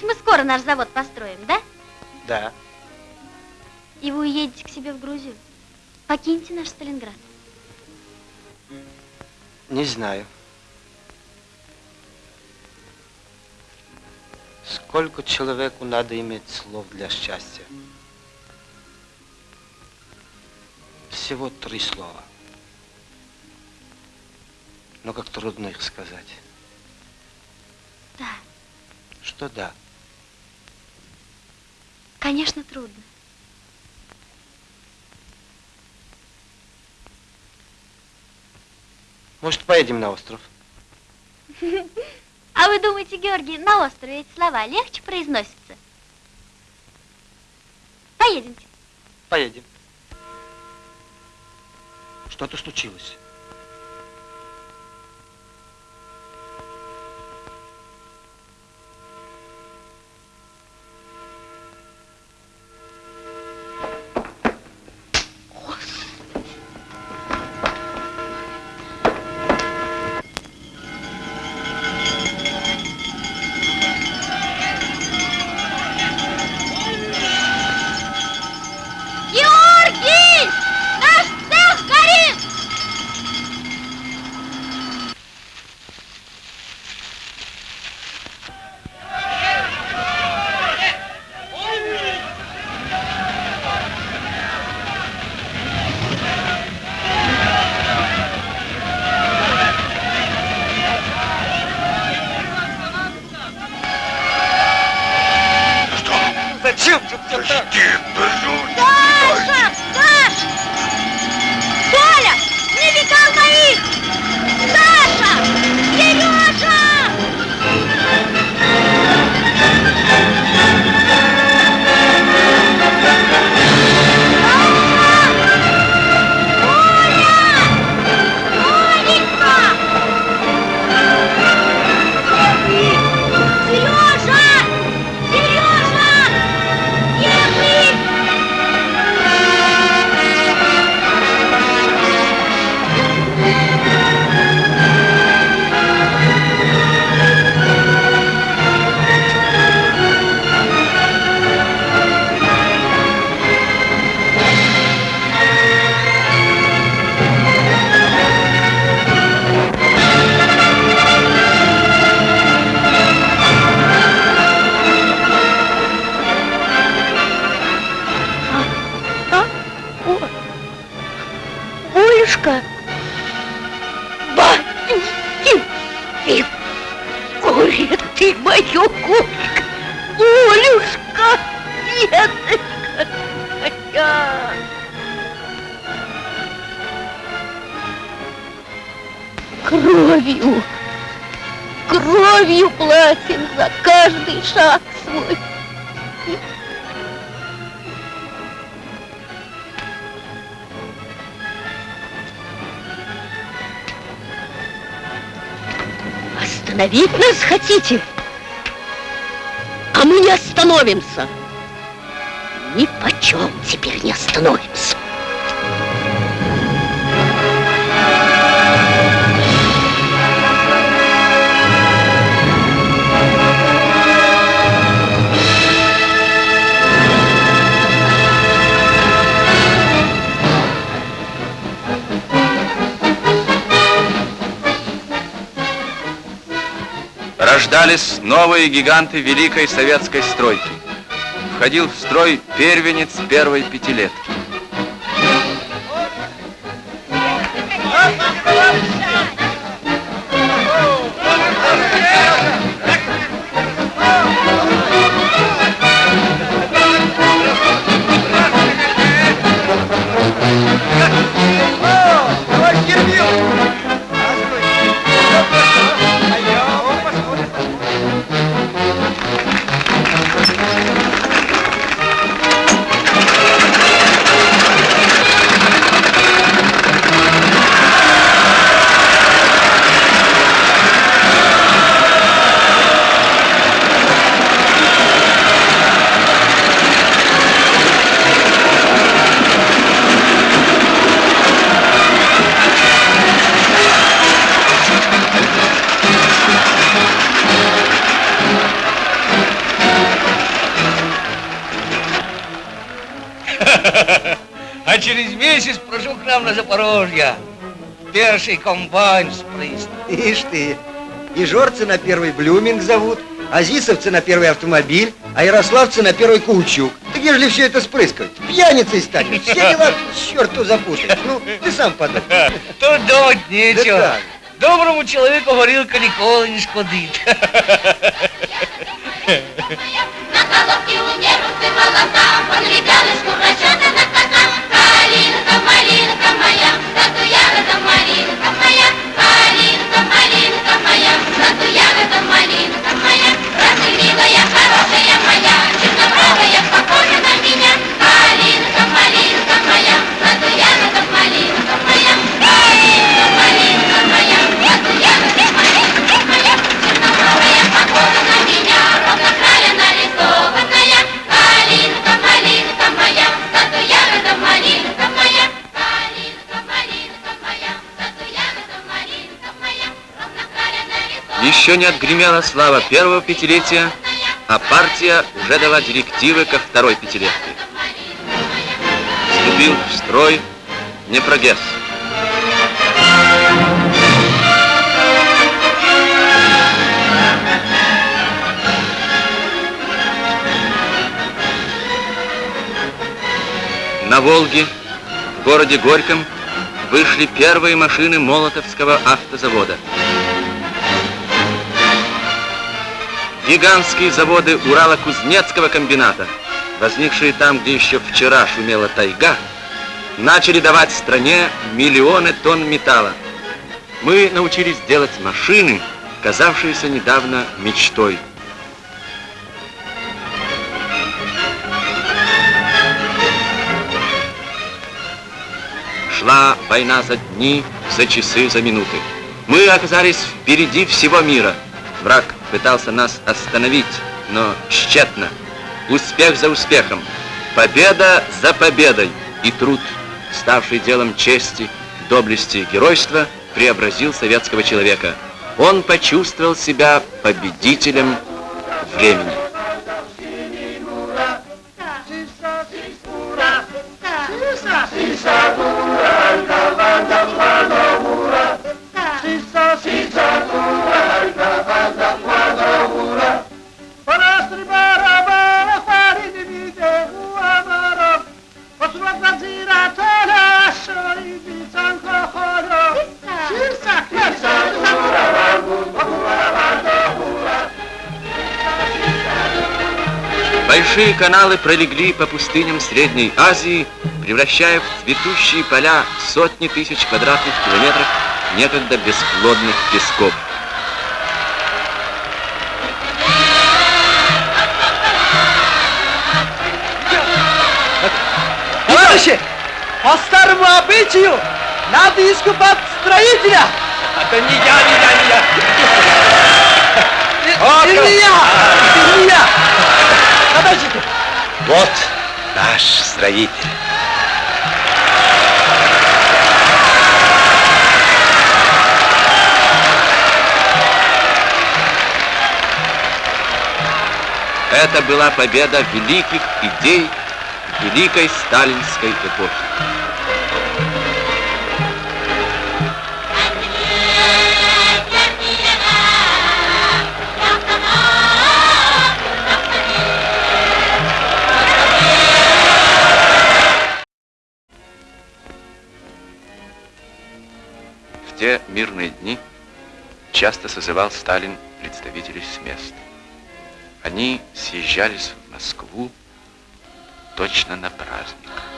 Ведь мы скоро наш завод построим, да?
Да.
И вы уедете к себе в Грузию. Покиньте наш Сталинград.
Не знаю. Сколько человеку надо иметь слов для счастья? Всего три слова. Но как трудно их сказать.
Да,
Что да?
Конечно, трудно.
Может, поедем на остров? [laughs]
А вы думаете, Георгий, на острове эти слова легче произносятся? Поедемте.
Поедем. Что-то случилось.
Хотите? А мы не остановимся. Ни почем теперь не остановимся.
Рождались новые гиганты великой советской стройки. Входил в строй первенец первой пятилетки.
На Запорожье. Первый комбайн спрыст.
Ишь ты, и жорцы на первый блюминг зовут, азисовцы на первый автомобиль, а ярославцы на первый каучук. Где же все это спрыскивать? Пьяницей станешь, все дела к черту запутаешь. Ну, ты сам подумай. [laughs]
Тут думать нечего.
Да так.
Доброму человеку горілка ніколи не шкодить. [laughs]
На головке у нервы
Еще не отгремела слава первого пятилетия, а партия уже дала директивы ко второй пятилетке. Вступил в строй Непрогесс. На Волге, в городе Горьком, вышли первые машины Молотовского автозавода. Гигантские заводы Урало-Кузнецкого комбината, возникшие там, где еще вчера шумела тайга, начали давать стране миллионы тонн металла. Мы научились делать машины, казавшиеся недавно мечтой. Шла война за дни, за часы, за минуты. Мы оказались впереди всего мира. Враг пытался нас остановить, но тщетно. Успех за успехом, победа за победой. И труд, ставший делом чести, доблести и геройства, преобразил советского человека. Он почувствовал себя победителем времени. Большие каналы пролегли по пустыням Средней Азии, превращая в цветущие поля сотни тысяч квадратных километров некогда бесплодных песков.
Товарищи! По старому обычаю надо искупать строителя.
Это не я, не я, не я.
И не я, и не я. Подождите.
Вот наш строитель.
Это была победа великих идей великой сталинской эпохи. В те мирные дни часто созывал Сталин представителей с мест. Они съезжались в Москву точно на праздник.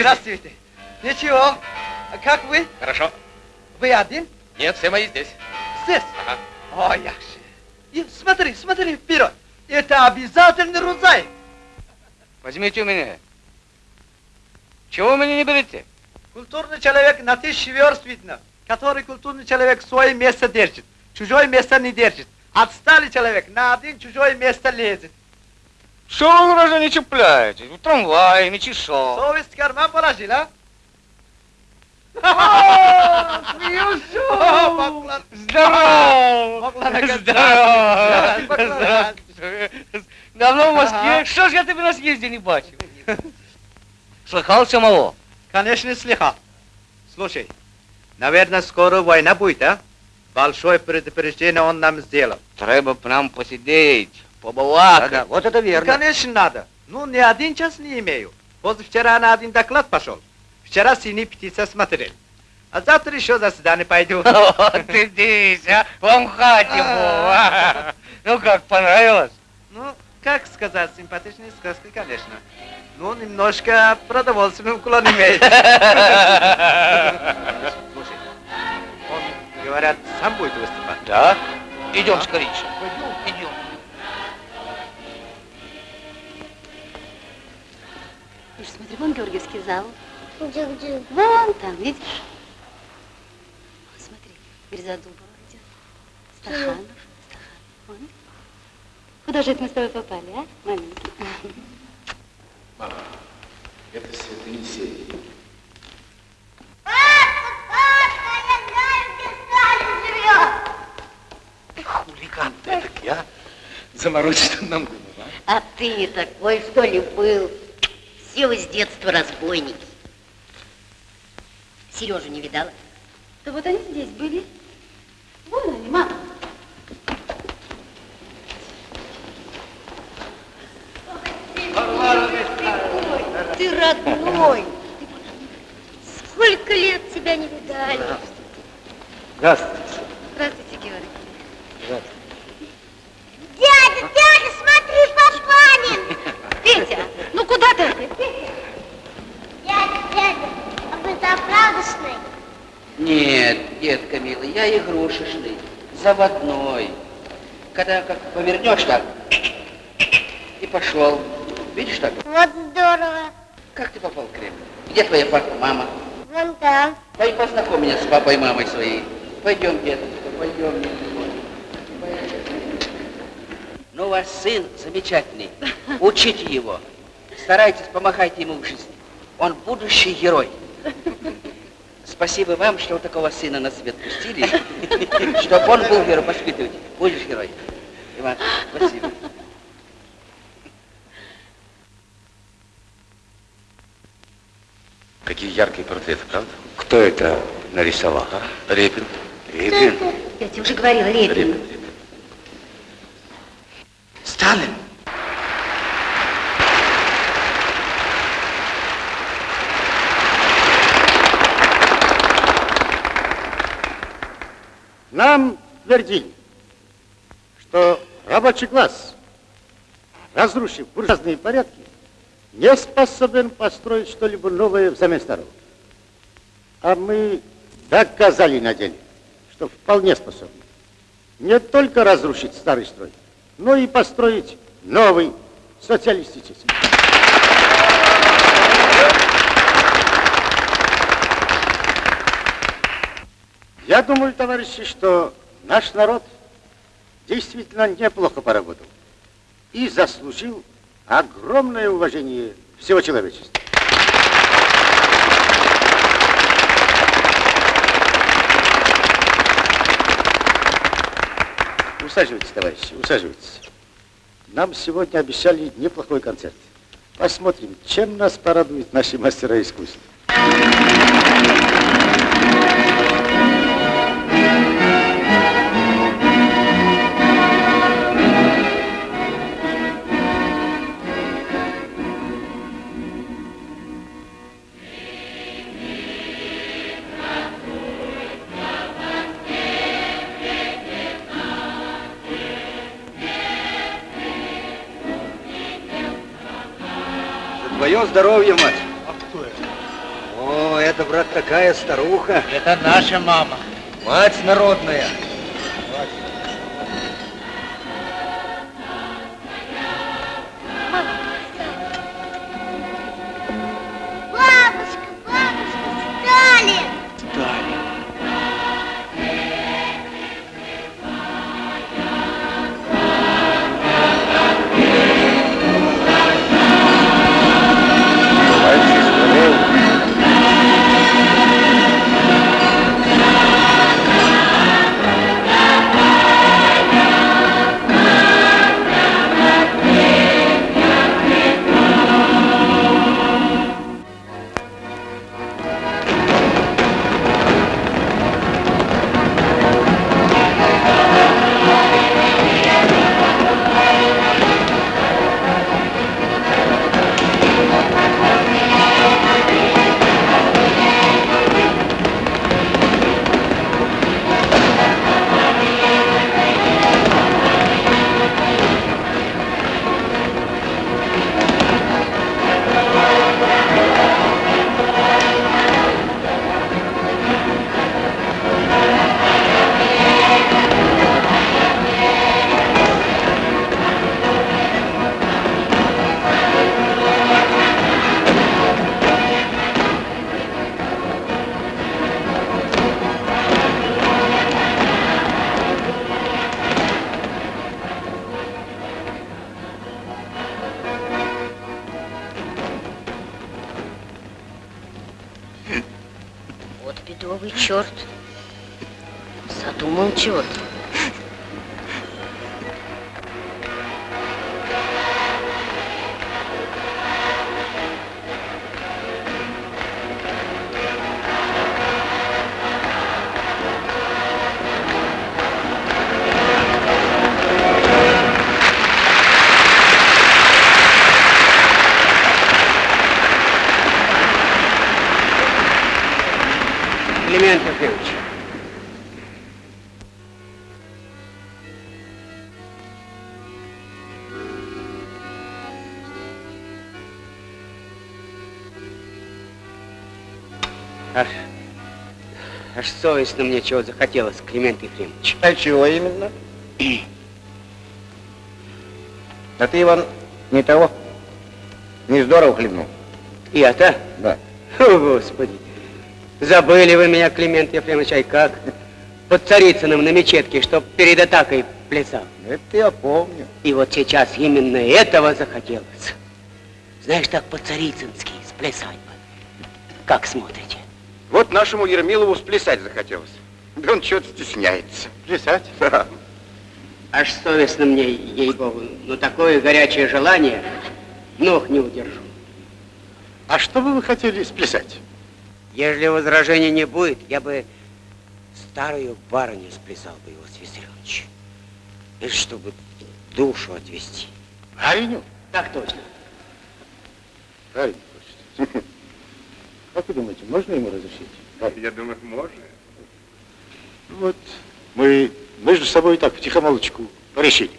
Здравствуйте. Ничего. А как вы?
Хорошо.
Вы один?
Нет, все мои здесь.
Здесь?
Ага.
О, як же. И смотри, смотри вперед. Это обязательный рудзай.
Возьмите у меня. Чего вы меня не берете?
Культурный человек на тысячи верст видно. Который культурный человек свое место держит. Чужое место не держит. Отсталый человек на один чужое место лезет.
Что вы, граждане, цепляетесь? В трамвае, мечешо.
Совесть в карман положил, а?
Здорово!
Здорово!
Здорово! Давно в Москве? Что ж я тебе на съезде не бачил? Слыхал самого?
Конечно, слыхал. Слушай, наверное, скоро война будет, а? Большое предупреждение он нам сделал.
Треба нам посидеть, побалакать.
Да-да,
вот это верно.
Конечно, надо. Ну, ни один час не имею. Позавчера на один доклад пошел. Вчера синий птица смотрел. А завтра еще заседание пойду. [laughs]
Вот ты здесь, а? Вам в хате был, а? Ну как, понравилось?
Ну, как сказать, симпатичная сказка, конечно. Ну, немножко продовольственный уклон имеет. [laughs] Слушай, он, говорят, сам будет выступать.
Да? Идем скорее. Идем.
Вон Георгиевский зал.
Где-где?
Вон там, видишь? Вон, смотри, Грязодубова идет. Стаханов. Стаханов. Вон. Куда же это мы с тобой попали, а, маленький?
Мама, это святые Енисей. Хулиган ты, так я заморочить нам голову, а?
А ты не такой, что ли, был? Все вы с детства разбойники. Сережу не видала?
Да вот они здесь были. Вон они, мама.
Ты родной. Сколько лет тебя не видали.
Здравствуйте.
Здравствуйте, Георгий.
Здравствуйте.
Дядя, дядя, смотри, Папанин. [laughs]
Петя, ну куда ты?
Дядя, дядя, а вы заправдочный?
Нет, детка милый, я игрушечный, заводной. Когда как повернешь так, и пошел. Видишь так?
Вот здорово.
Как ты попал в Кремль? Где твоя папа, мама?
Вон там.
Дай познакомь меня с папой и мамой своей. Пойдем, деточка, пойдем. Ну
у вас сын замечательный. Учите его. Старайтесь, помогайте ему в жизни. Он будущий герой. Спасибо вам, что вы такого сына на свет пустили, чтобы он был герой воспитывать. Будешь герой. Иван, спасибо.
Какие яркие портреты, правда?
Кто это нарисовал?
А? Репин.
Репин?
Я тебе уже говорила, Репин.
Репин.
Сталин.
Нам твердили, что рабочий класс, разрушив буржуазные порядки, не способен построить что-либо новое взамен старого. А мы доказали на деле, что вполне способны не только разрушить старый строй, но и построить новый социалистический. Я думаю, товарищи, что наш народ действительно неплохо поработал и заслужил огромное уважение всего человечества. Усаживайтесь, товарищи, усаживайтесь. Нам сегодня обещали неплохой концерт. Посмотрим, чем нас порадуют наши мастера искусства.
Твое здоровье, мать.
А кто это?
О, это, брат, такая старуха.
Это наша мама.
Мать народная.
Аж совестно мне чего захотелось, Климент Ефремович.
А чего именно? А ты, Иван, не того. Не здорово хлебнул.
Я-то?
Да.
О, Господи. Забыли вы меня, Климент Ефремович, ай как? Под Царицыным на мечетке, чтоб перед атакой плясал.
Это я помню.
И вот сейчас именно этого захотелось. Знаешь, так по-царицынски сплясать бы. Как смотрите?
Вот нашему Ермилову сплясать захотелось. Да он что-то стесняется.
Плясать?
Да.
Аж совестно мне, ей-богу. Но такое горячее желание, ног не удержу.
А что бы вы хотели сплясать?
Если возражений не будет, я бы старую барыню сплясал бы, Иосиф Виссарионович. Это чтобы душу отвести.
Барыню?
Так точно.
Барыню хочет. Как вы думаете, можно ему разрешить?
Я думаю, можно.
Вот мы между собой так втихомолочку порешили,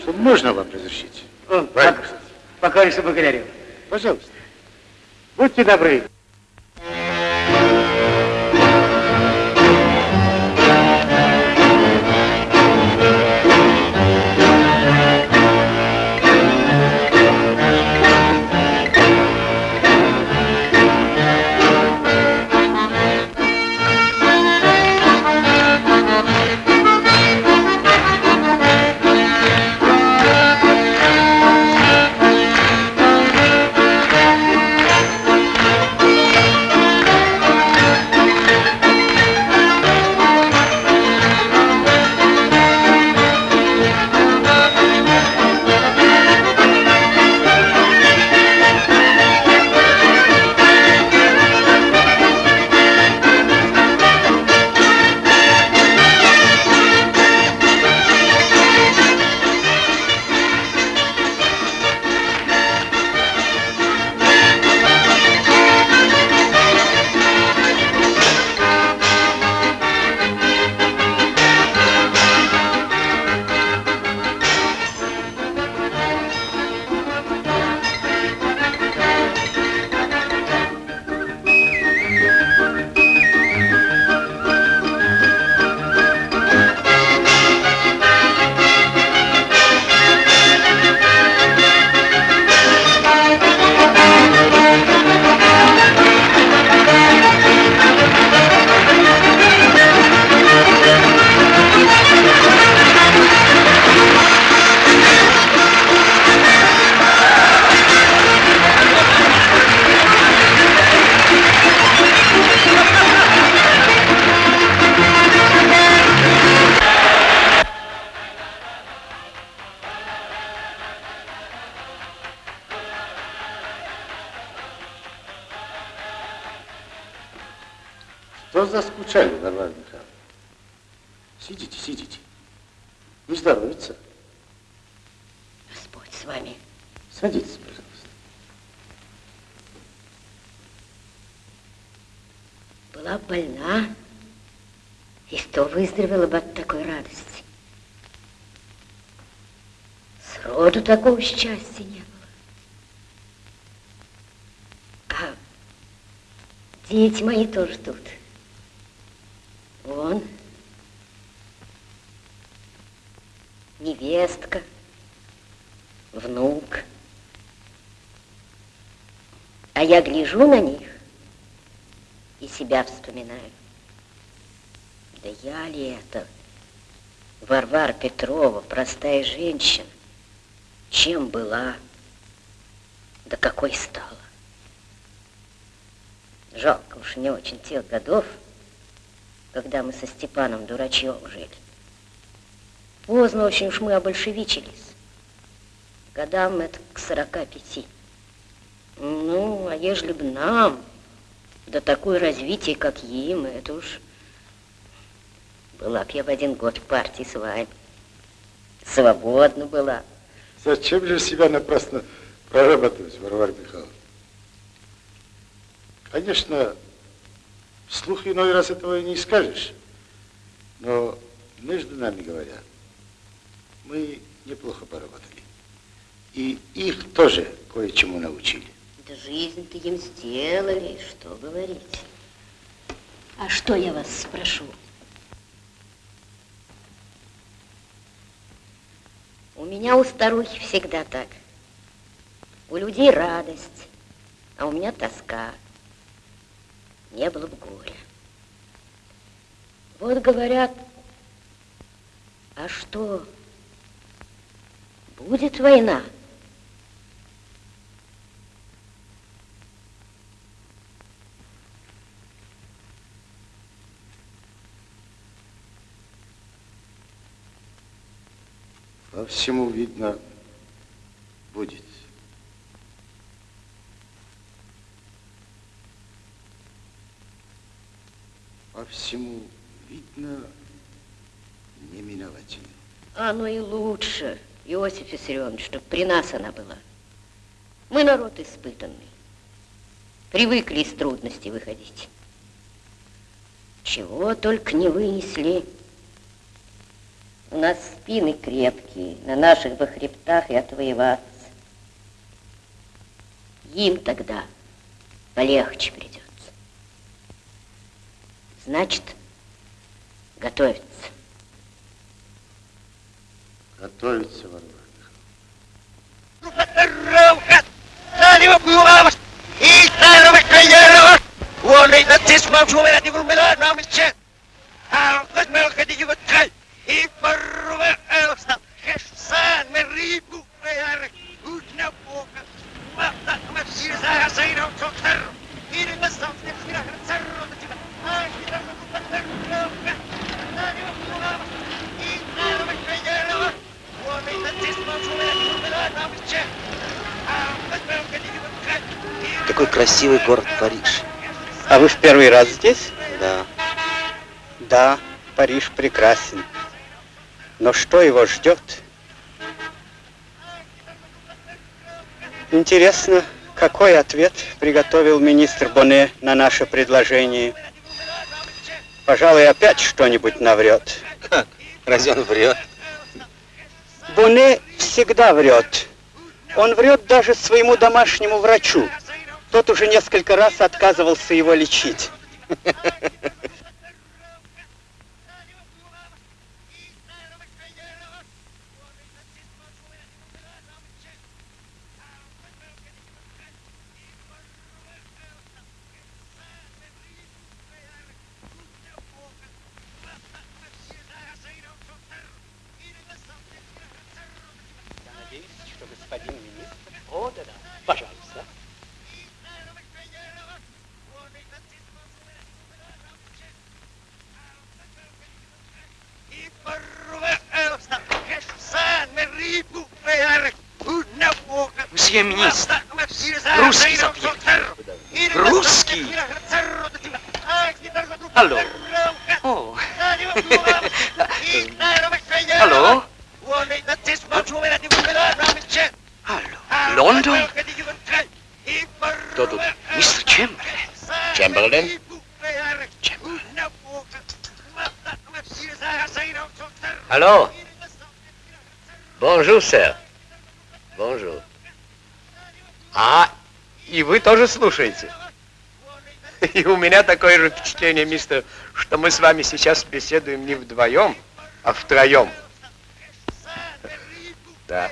что можно вам разрешить.
О,
Правильно,
пок- покорнейше благодарю.
Пожалуйста. Будьте добры.
Гляжу на них и себя вспоминаю. Да я ли это, Варвара Петрова, простая женщина, чем была, да какой стала. Жалко уж не очень тех годов, когда мы со Степаном дурачьем жили. Поздно очень уж мы обольшевичились. Годам это к сорока пяти. А ежели б нам, да такое развитие, как им, это уж... Была б я в один год в партии с вами. Свободна была.
Зачем же себя напрасно прорабатывать, Варвара Михайловна? Конечно, вслух иной раз этого и не скажешь, но между нами говоря, мы неплохо поработали. И их тоже кое-чему научили.
Да жизнь-то им сделали, что говорить. А что я вас спрошу? У меня у старухи всегда так. У людей радость, а у меня тоска. Не было бы горя. Вот говорят, а что, Будет война.
Всему видно, будет. По всему видно, не миновать ее.
Оно и лучше, Иосиф Виссарионович, чтобы при нас она была. Мы народ испытанный. Привыкли из трудностей выходить. Чего только не вынесли. У нас спины крепкие, на наших бы хребтах и отвоеваться. Им тогда полегче придется. Значит, готовиться.
Готовиться, Варвара.
Какой красивый город Париж.
А вы в первый раз здесь?
Да.
Да, Париж прекрасен. Но что его ждет? Интересно, какой ответ приготовил министр Боне на наше предложение? Пожалуй, опять что-нибудь наврет.
Как? Разве он врет?
Боне всегда врет. Он врет даже своему домашнему врачу. Тот уже несколько раз отказывался его лечить. [laughs]
Я надеюсь, что господин министр... О, да-да, пожалуйста.
Мсье министр, русский запьет. Русский?
Алло. О. Алло.
Лондон?
Кто тут?
Мистер Чемберлен.
Чемберлен? Алло. Bonjour, сэр. Bonjour.
А, и вы тоже слушаете? И у меня такое же впечатление, мистер, что мы с вами сейчас беседуем не вдвоем, а втроем. Да.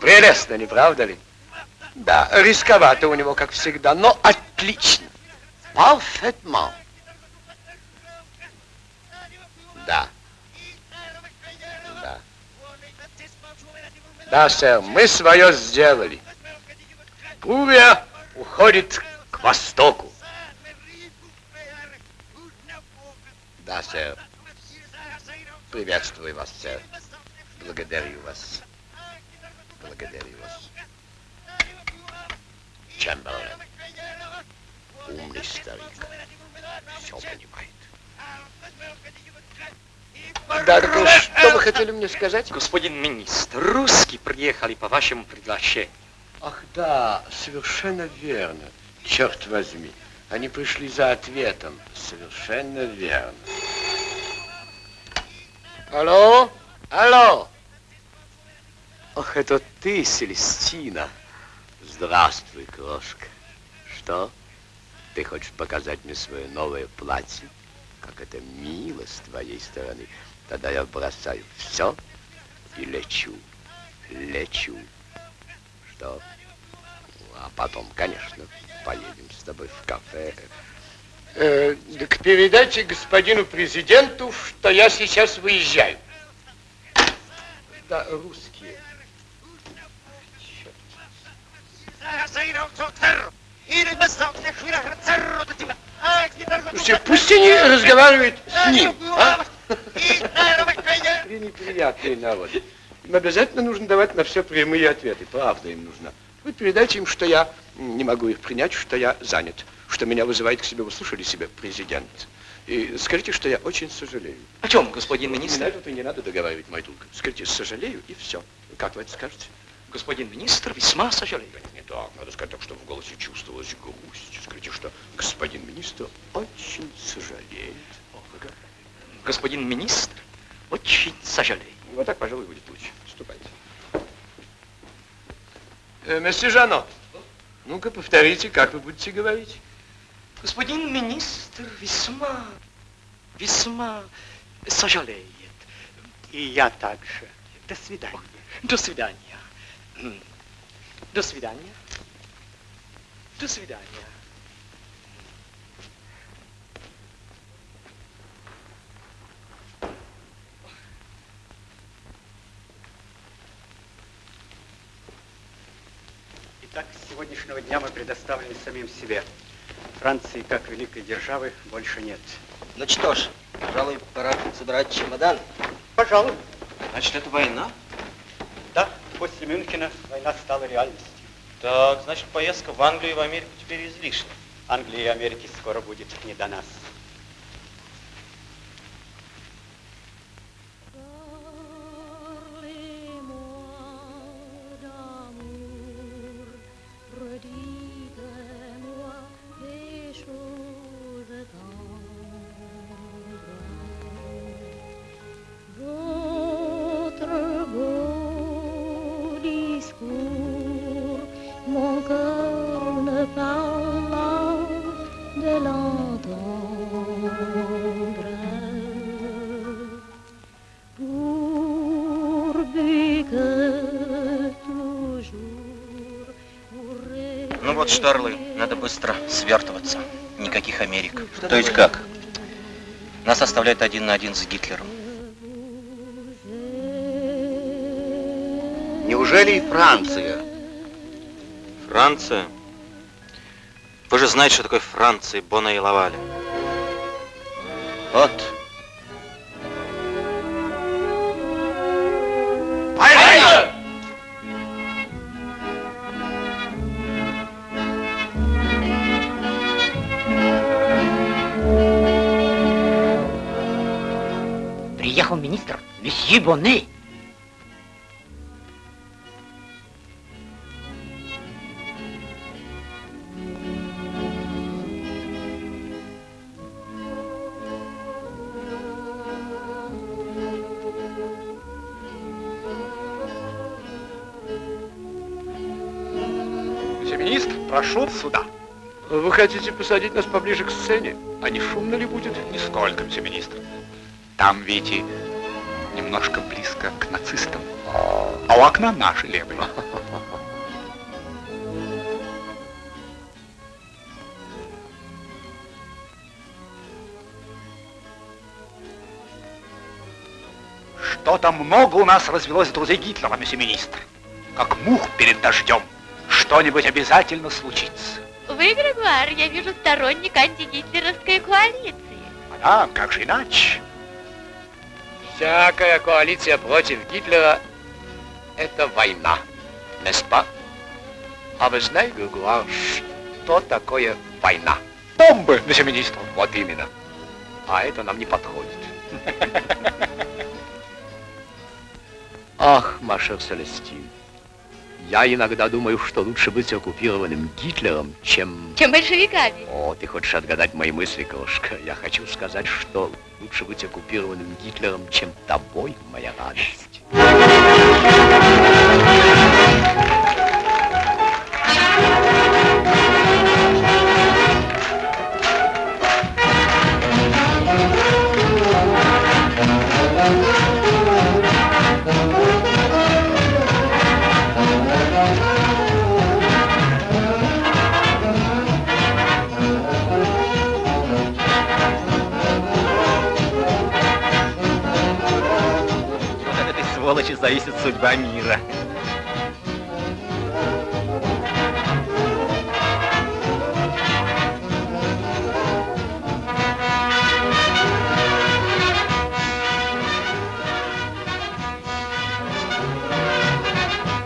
Прелестно, не правда ли? Да, рисковато у него, как всегда, но отлично. Parfaitement. Да. Да. Да, сэр, мы свое сделали. Буря уходит к востоку. Да, сэр. Приветствую вас, сэр. Благодарю вас. Благодарю вас. Чемберлен. Умный старик. Все понимает. Да, что вы хотели мне сказать?
Господин министр, русские приехали по вашему приглашению.
Ах да, совершенно верно. Черт возьми. Они пришли за ответом. Совершенно верно. Алло? Алло? Ах, это ты, Селестина. Здравствуй, крошка. Что? Ты хочешь показать мне свое новое платье? Как это мило с твоей стороны. Тогда я бросаю все и лечу. Лечу что... А потом, конечно, поедем с тобой в кафе. Э, так передайте господину президенту, что я сейчас выезжаю. Да, русские. Слушайте, пусть они разговаривают с ним, а? Пренеприятный народ. Им обязательно нужно давать на все прямые ответы. Правда им нужна. Вы передайте им, что я не могу их принять, что я занят, что меня вызывает к себе, вы слышали себя, президент. И скажите, что я очень сожалею.
О чем, господин министр?
Не надо, не надо договаривать, мой друг. Скажите, сожалею, и все. Как вы это скажете?
Господин министр, весьма сожалею.
Не так, надо сказать так, чтобы в голосе чувствовалась грусть. Скажите, что господин министр очень сожалеет.
Господин министр, очень сожалею.
Вот так, пожалуй, будет лучше. Ступайте. Э, месье Жано, ну-ка повторите, как вы будете говорить.
Господин министр весьма, весьма сожалеет.
И я также. До свидания.
До свидания. До свидания. До свидания.
Итак, с сегодняшнего дня мы предоставлены самим себе. Франции, как великой державы, больше нет.
Ну что ж, пожалуй, пора собирать чемодан.
Пожалуй.
Значит, это война?
Да, после Мюнхена война стала реальностью.
Так, значит, поездка в Англию и в Америку теперь излишня.
Англии и Америки скоро будет не до нас.
Что, орлы, надо быстро свертываться. Никаких Америк.
То есть как?
Нас оставляют один на один с Гитлером.
Неужели и Франция?
Франция? Вы же знаете, что такое Франция, Бона и Лаваля.
Вот.
Месье
министр, прошу сюда.
Вы хотите посадить нас поближе к сцене? А не шумно ли будет?
Нисколько, мсье министр. Там, видите, немножко близко к нацистам. А у окна наши левые. Что-то много у нас развелось друзей Гитлера, месье министр. Как мух перед дождем. Что-нибудь обязательно случится.
Вы, Грегуар, я вижу сторонник антигитлеровской коалиции.
А, как же иначе?
Всякая коалиция против Гитлера – это война, неспа? А вы знаете, Гугуар, что такое война?
Бомбы, месье министр.
Вот именно. А это нам не подходит. [laughs] Ах, Маша Селестин, я иногда думаю, что лучше быть оккупированным Гитлером, чем...
Чем большевиками.
О, ты хочешь отгадать мои мысли, крошка. Я хочу сказать, что лучше быть оккупированным Гитлером, чем тобой, моя радость.
судьба мира.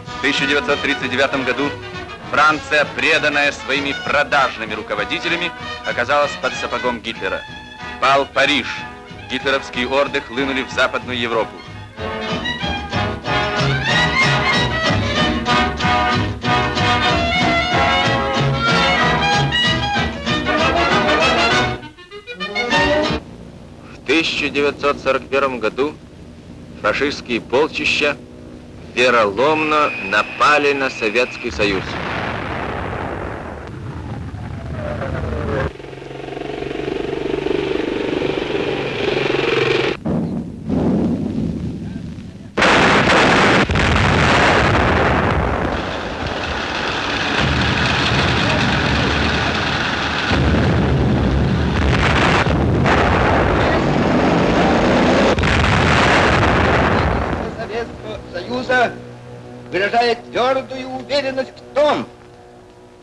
В 1939 году Франция, преданная своими продажными руководителями, оказалась под сапогом Гитлера. Пал Париж. Гитлеровские орды хлынули в Западную Европу. 1941 году фашистские полчища вероломно напали на Советский Союз.
Советского Союза выражает твердую уверенность в том,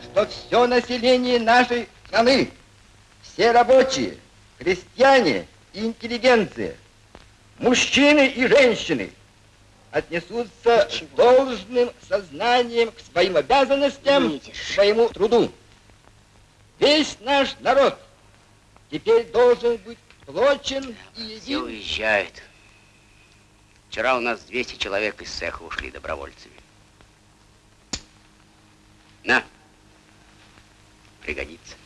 что все население нашей страны, все рабочие, крестьяне и интеллигенция, мужчины и женщины отнесутся с должным сознанием к своим обязанностям, к своему труду. Весь наш народ теперь должен быть сплочен и
Все
един.
уезжают. Вчера у нас 200 человек из цеха ушли добровольцами. На, пригодится.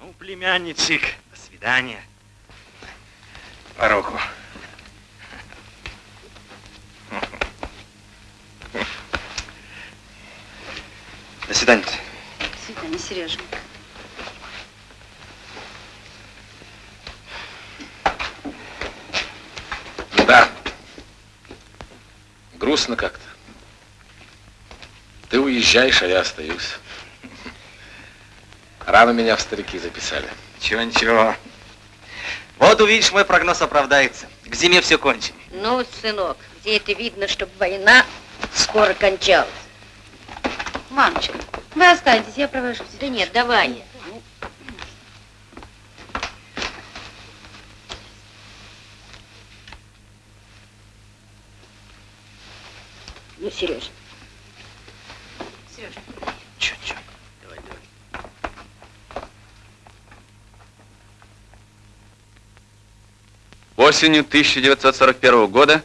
Ну, племянничек, до свидания.
По руку. [laughs]
До свидания.
До свидания, Сереженька.
Да. Грустно как-то. Ты уезжаешь, а я остаюсь. Рано меня в старики записали.
Ничего, ничего. Вот увидишь, мой прогноз оправдается. К зиме все кончим.
Ну, сынок, где это видно, чтобы война скоро кончалась?
Мамочка, вы останьтесь, я провожу.
Да нет, давай. Ну, Сереж,
Сережа.
Чё, чё?
Осенью 1941 года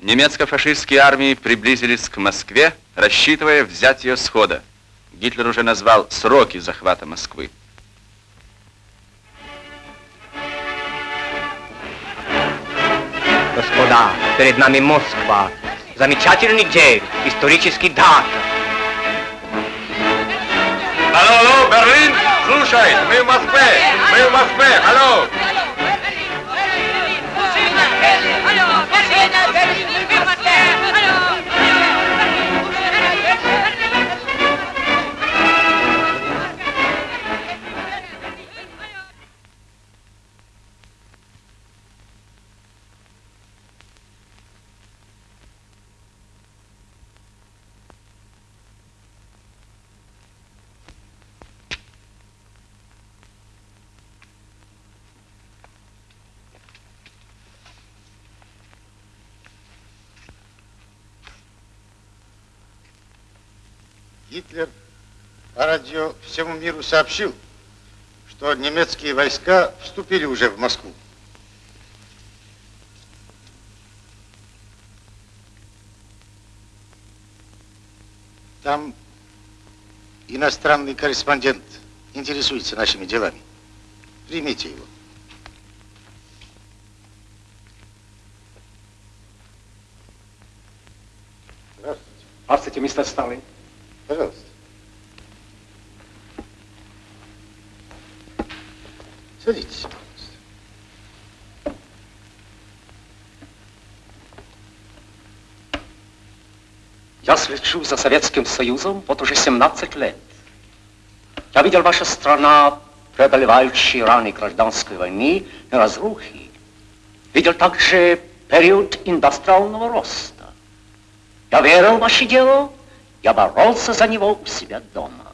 немецко-фашистские армии приблизились к Москве, рассчитывая взять ее схода. Гитлер уже назвал сроки захвата Москвы.
Господа, перед нами Москва. Замечательный день, исторический дата.
Алло, алло, Берлин, слушай, мы в Москве, мы в Москве, алло.
Гитлер по радио всему миру сообщил, что немецкие войска вступили уже в Москву. Там иностранный корреспондент интересуется нашими делами. Примите его. Здравствуйте.
Здравствуйте, мистер Сталин.
Пожалуйста. Садитесь.
Я слежу за Советским Союзом вот уже 17 лет. Я видел ваша страна, преодолевающая раны гражданской войны и разрухи. Видел также период индустриального роста. Я верил в ваше дело Я боролся за него у себя дома.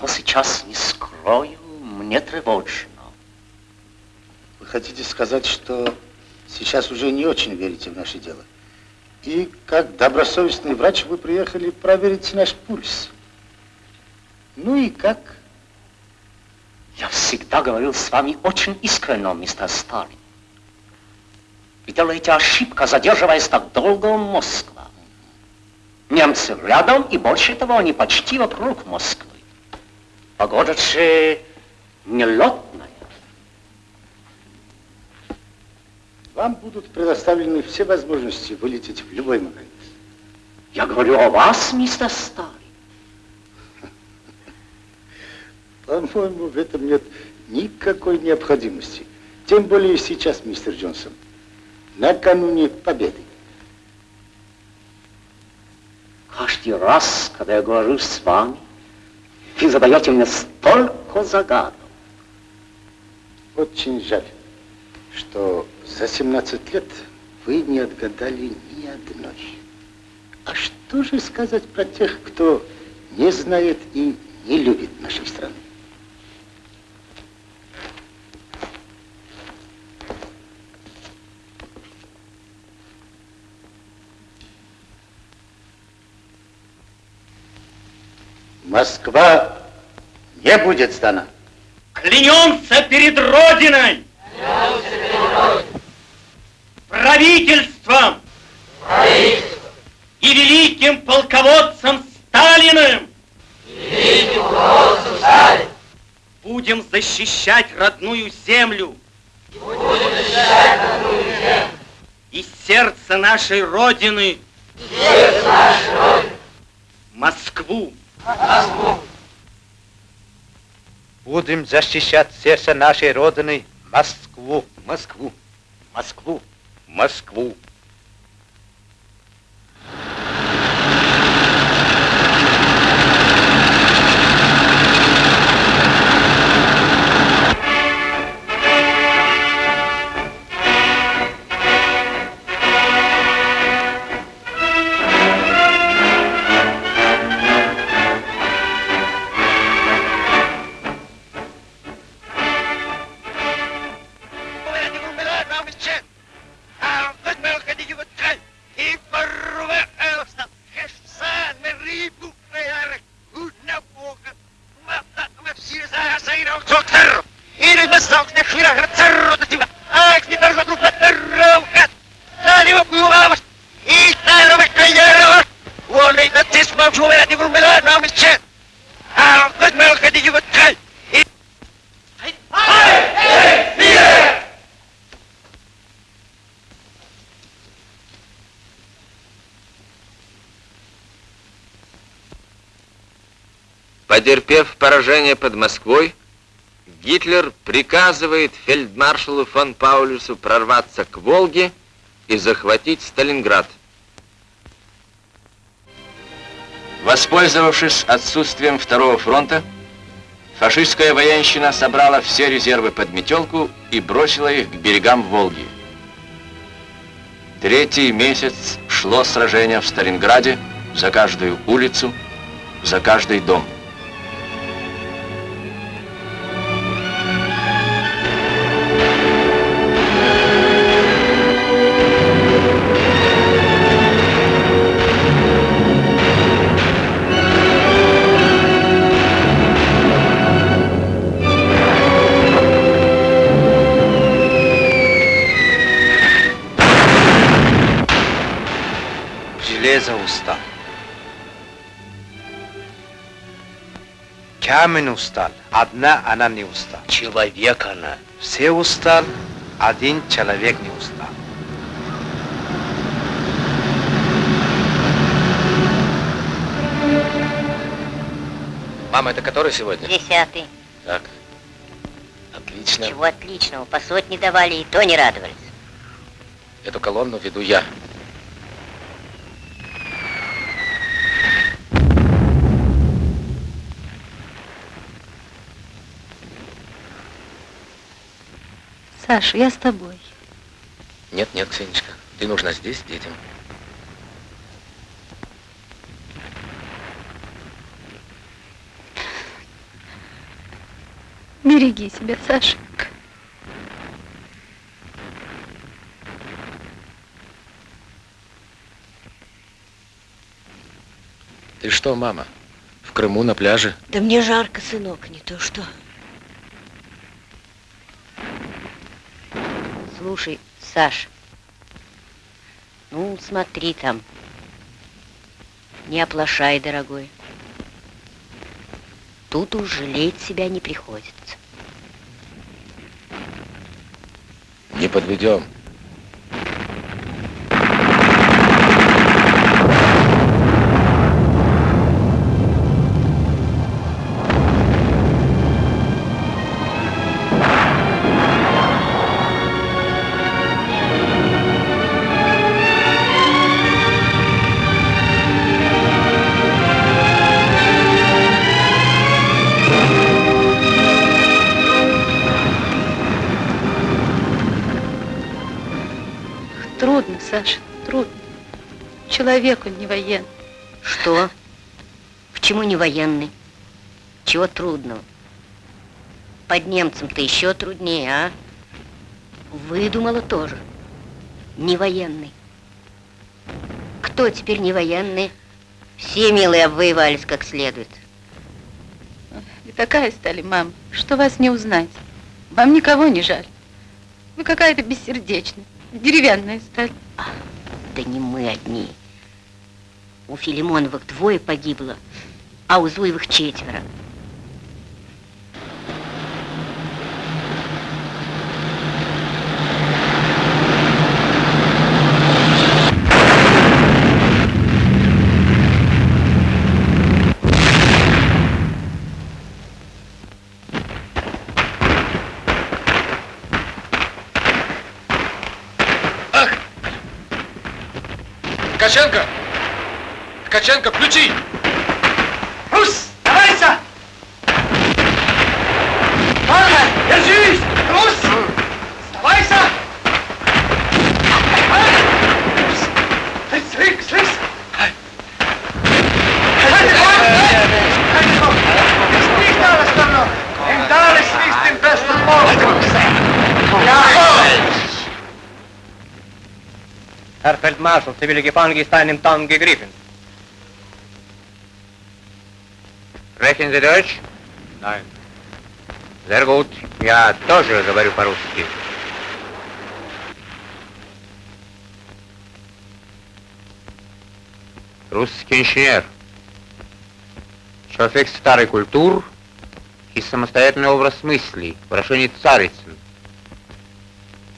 Но сейчас, не скрою, мне тревожно.
Вы хотите сказать, что сейчас уже не очень верите в наше дело? И как добросовестный врач вы приехали проверить наш пульс. Ну и как?
Я всегда говорил с вами очень искренне, мистер Сталин. Вы делаете ошибку, задерживаясь так долго в Москве. Немцы рядом, и больше того, они почти вокруг Москвы. Погода же нелетная.
Вам будут предоставлены все возможности вылететь в любой момент.
Я говорю о вас, мистер Сталин. [laughs]
По-моему, в этом нет никакой необходимости. Тем более сейчас, мистер Джонсон, накануне победы.
Каждый раз, когда я говорю с вами, вы задаете мне столько загадок.
Очень жаль, что за 17 лет вы не отгадали ни одной. А что же сказать про тех, кто не знает и не любит нашей страны? Москва не будет сдана.
Клянемся перед Родиной! Правительством! И великим полководцем Сталиным! Будем защищать родную землю! И сердце нашей Родины! Москву!
Будем защищать сердце нашей Родины, Москву.
Москву.
Москву.
Москву.
Потерпев поражение под Москвой, Гитлер приказывает фельдмаршалу фон Паулюсу прорваться к Волге и захватить Сталинград. Воспользовавшись отсутствием второго фронта, фашистская военщина собрала все резервы под метелку и бросила их к берегам Волги. Третий месяц шло сражение в Сталинграде за каждую улицу, за каждый дом.
Камень устал. Одна она не устал.
Человек она.
Все устал, один человек не устал.
Мама, это который сегодня?
Десятый.
Так. Отлично.
Чего отличного? По сотне давали, и то не радовались.
Эту колонну веду я.
Саша, я с тобой.
Нет, нет, Ксенечка, ты нужна здесь детям.
Береги себя, Сашенька.
Ты что, мама, в Крыму на пляже?
Да мне жарко, сынок, не то что. Слушай, Саш, ну смотри там. Не оплошай, дорогой. Тут уж жалеть себя не приходится.
Не подведем.
Человек он не военный.
Что? Почему не военный? Чего трудного? Под немцем-то еще труднее, а? Выдумала тоже. Не военный. Кто теперь не военный? Все, милые, обвоевались как следует.
Вы такая стали, мам, что вас не узнать. Вам никого не жаль. Вы какая-то бессердечная, деревянная стали.
Да не мы одни. У Филимоновых двое погибло, а у Зуевых четверо.
Ткаченко! Ткаченко, включи!
Рус, давайся! Ладно, держись! Рус! Давайся! Слышь, слышь!
Herr Feldmarschall, Sie will gefangen ist einem Town gegriffen. Sprechen Sie Deutsch? Nein. Sehr gut. Я тоже говорю по-русски. Русский инженер. Человек старой культуры и самостоятельный образ мыслей, выражение царицын.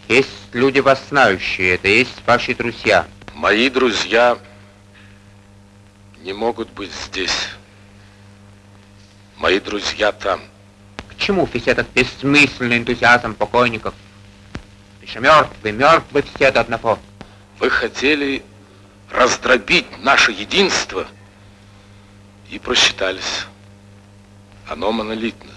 Есть люди вас знающие, это есть ваши друзья.
Мои друзья не могут быть здесь. Мои друзья там.
К чему весь этот бессмысленный энтузиазм покойников? Еще мертвы, мертвы все до одного.
Вы хотели раздробить наше единство и просчитались. Оно монолитно.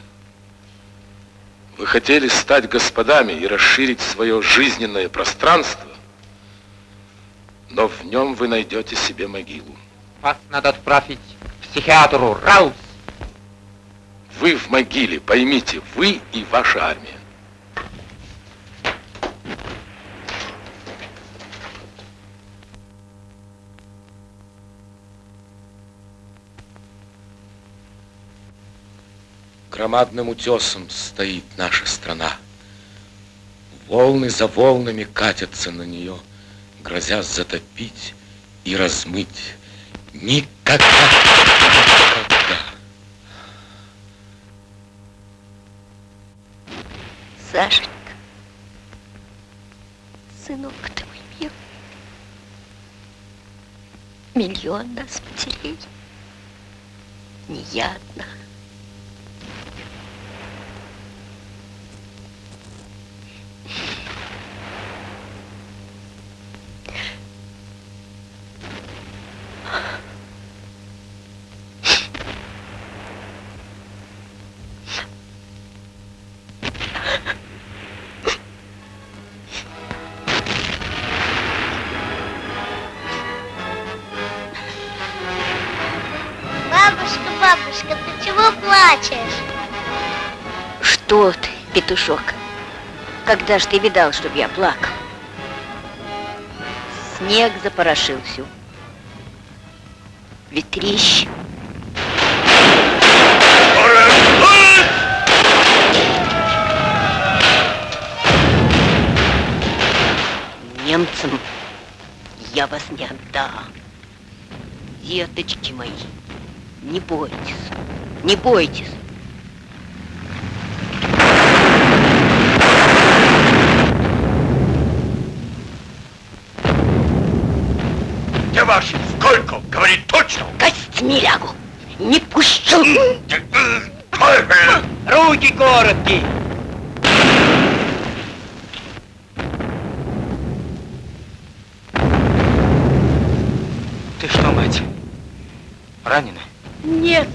Вы хотели стать господами и расширить свое жизненное пространство, но в нем вы найдете себе могилу.
Вас надо отправить к психиатру, раус!
Вы в могиле, поймите, вы и ваша армия. Громадным утесом стоит наша страна. Волны за волнами катятся на нее, грозя затопить и размыть. Никогда, никогда.
Сашенька, сынок ты мой милый, миллион нас потеряли, не я одна. Петушок? Когда ж ты видал, чтоб я плакал? Снег запорошил всю. Ветрищ. Немцам я вас не отдам. Деточки мои, не бойтесь, не бойтесь.
Где ваши? Сколько? Говорит точно.
Костьми лягу. Не пущу.
Руки короткие.
Ты что, мать, ранена?
Нет.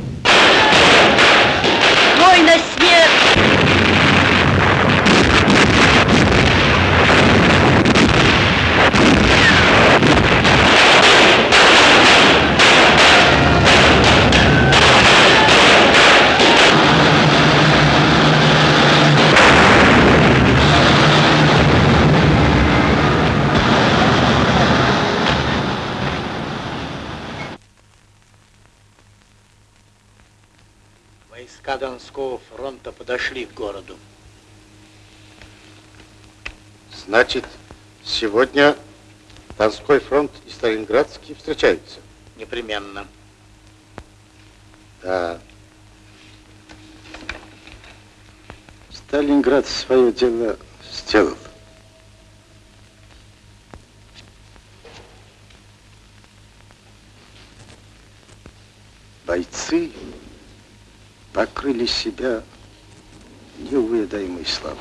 Мой на смерть.
Войска Донского подошли к городу. Значит, сегодня Донской фронт и Сталинградский встречаются? Непременно. Да. Сталинград свое дело сделал. Бойцы покрыли себя неувядаемой славой.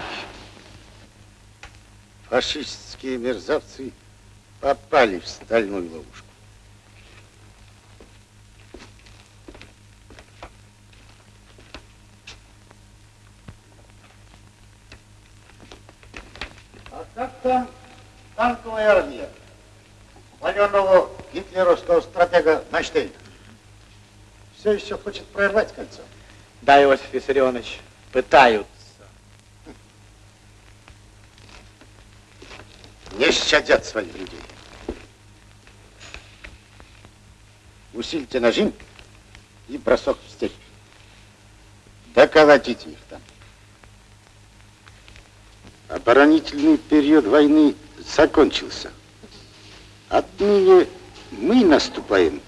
Фашистские мерзавцы попали в стальную ловушку. А как там танковая армия? Хваленого гитлеровского стратега Майштейна. Все еще хочет прорвать кольцо.
Да, Иосиф Виссарионович, пытаются.
Щадят своих людей. Усильте нажим и бросок в степь. Доколотите их там. Оборонительный период войны закончился. Отныне мы наступаем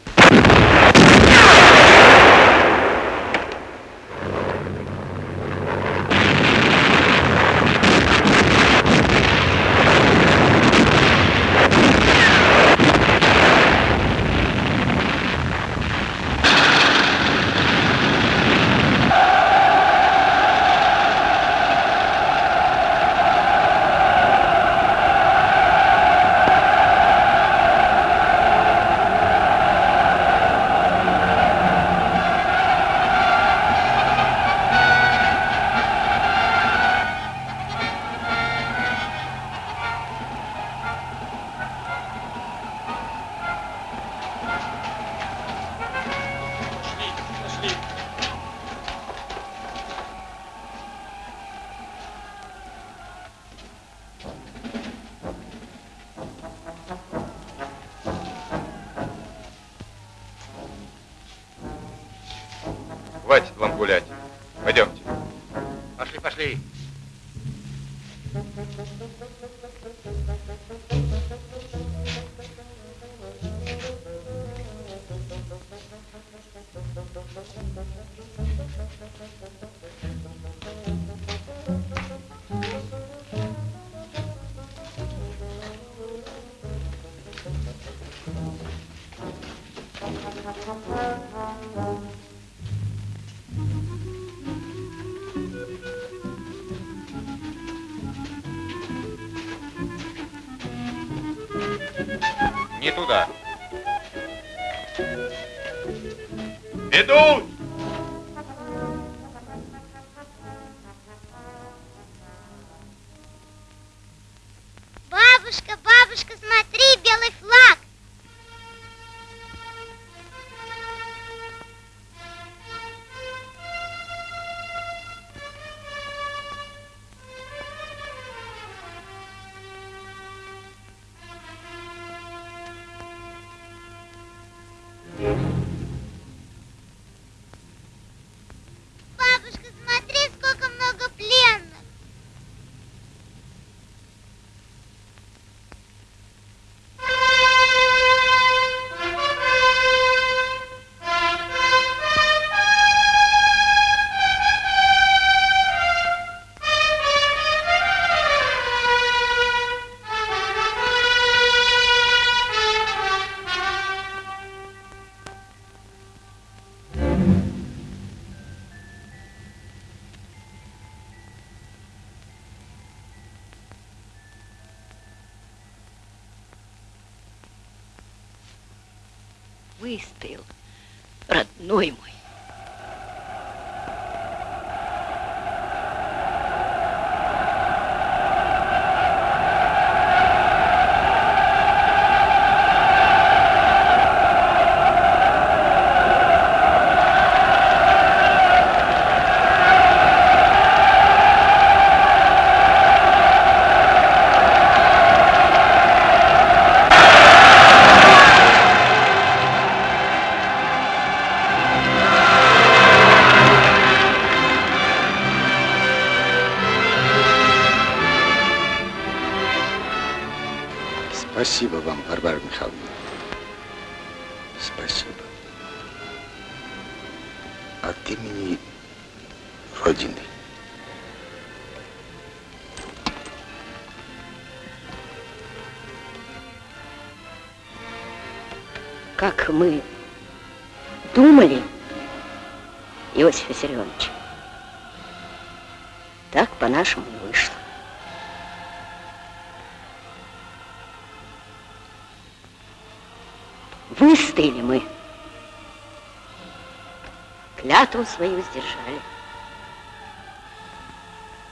Клятву свою сдержали.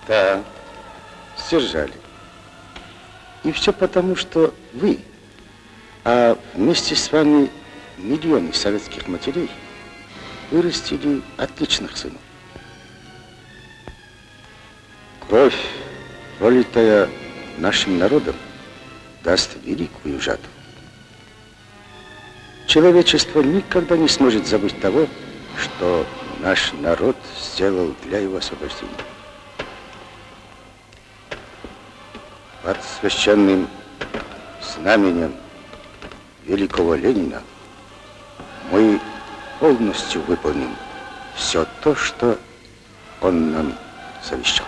Да, сдержали. И все потому, что вы, а вместе с вами миллионы советских матерей вырастили отличных сынов. Кровь, пролитая нашим народом, даст великую жатву. Человечество никогда не сможет забыть того, что наш народ сделал для его освобождения. Под священным знаменем великого Ленина мы полностью выполним все то, что он нам завещал.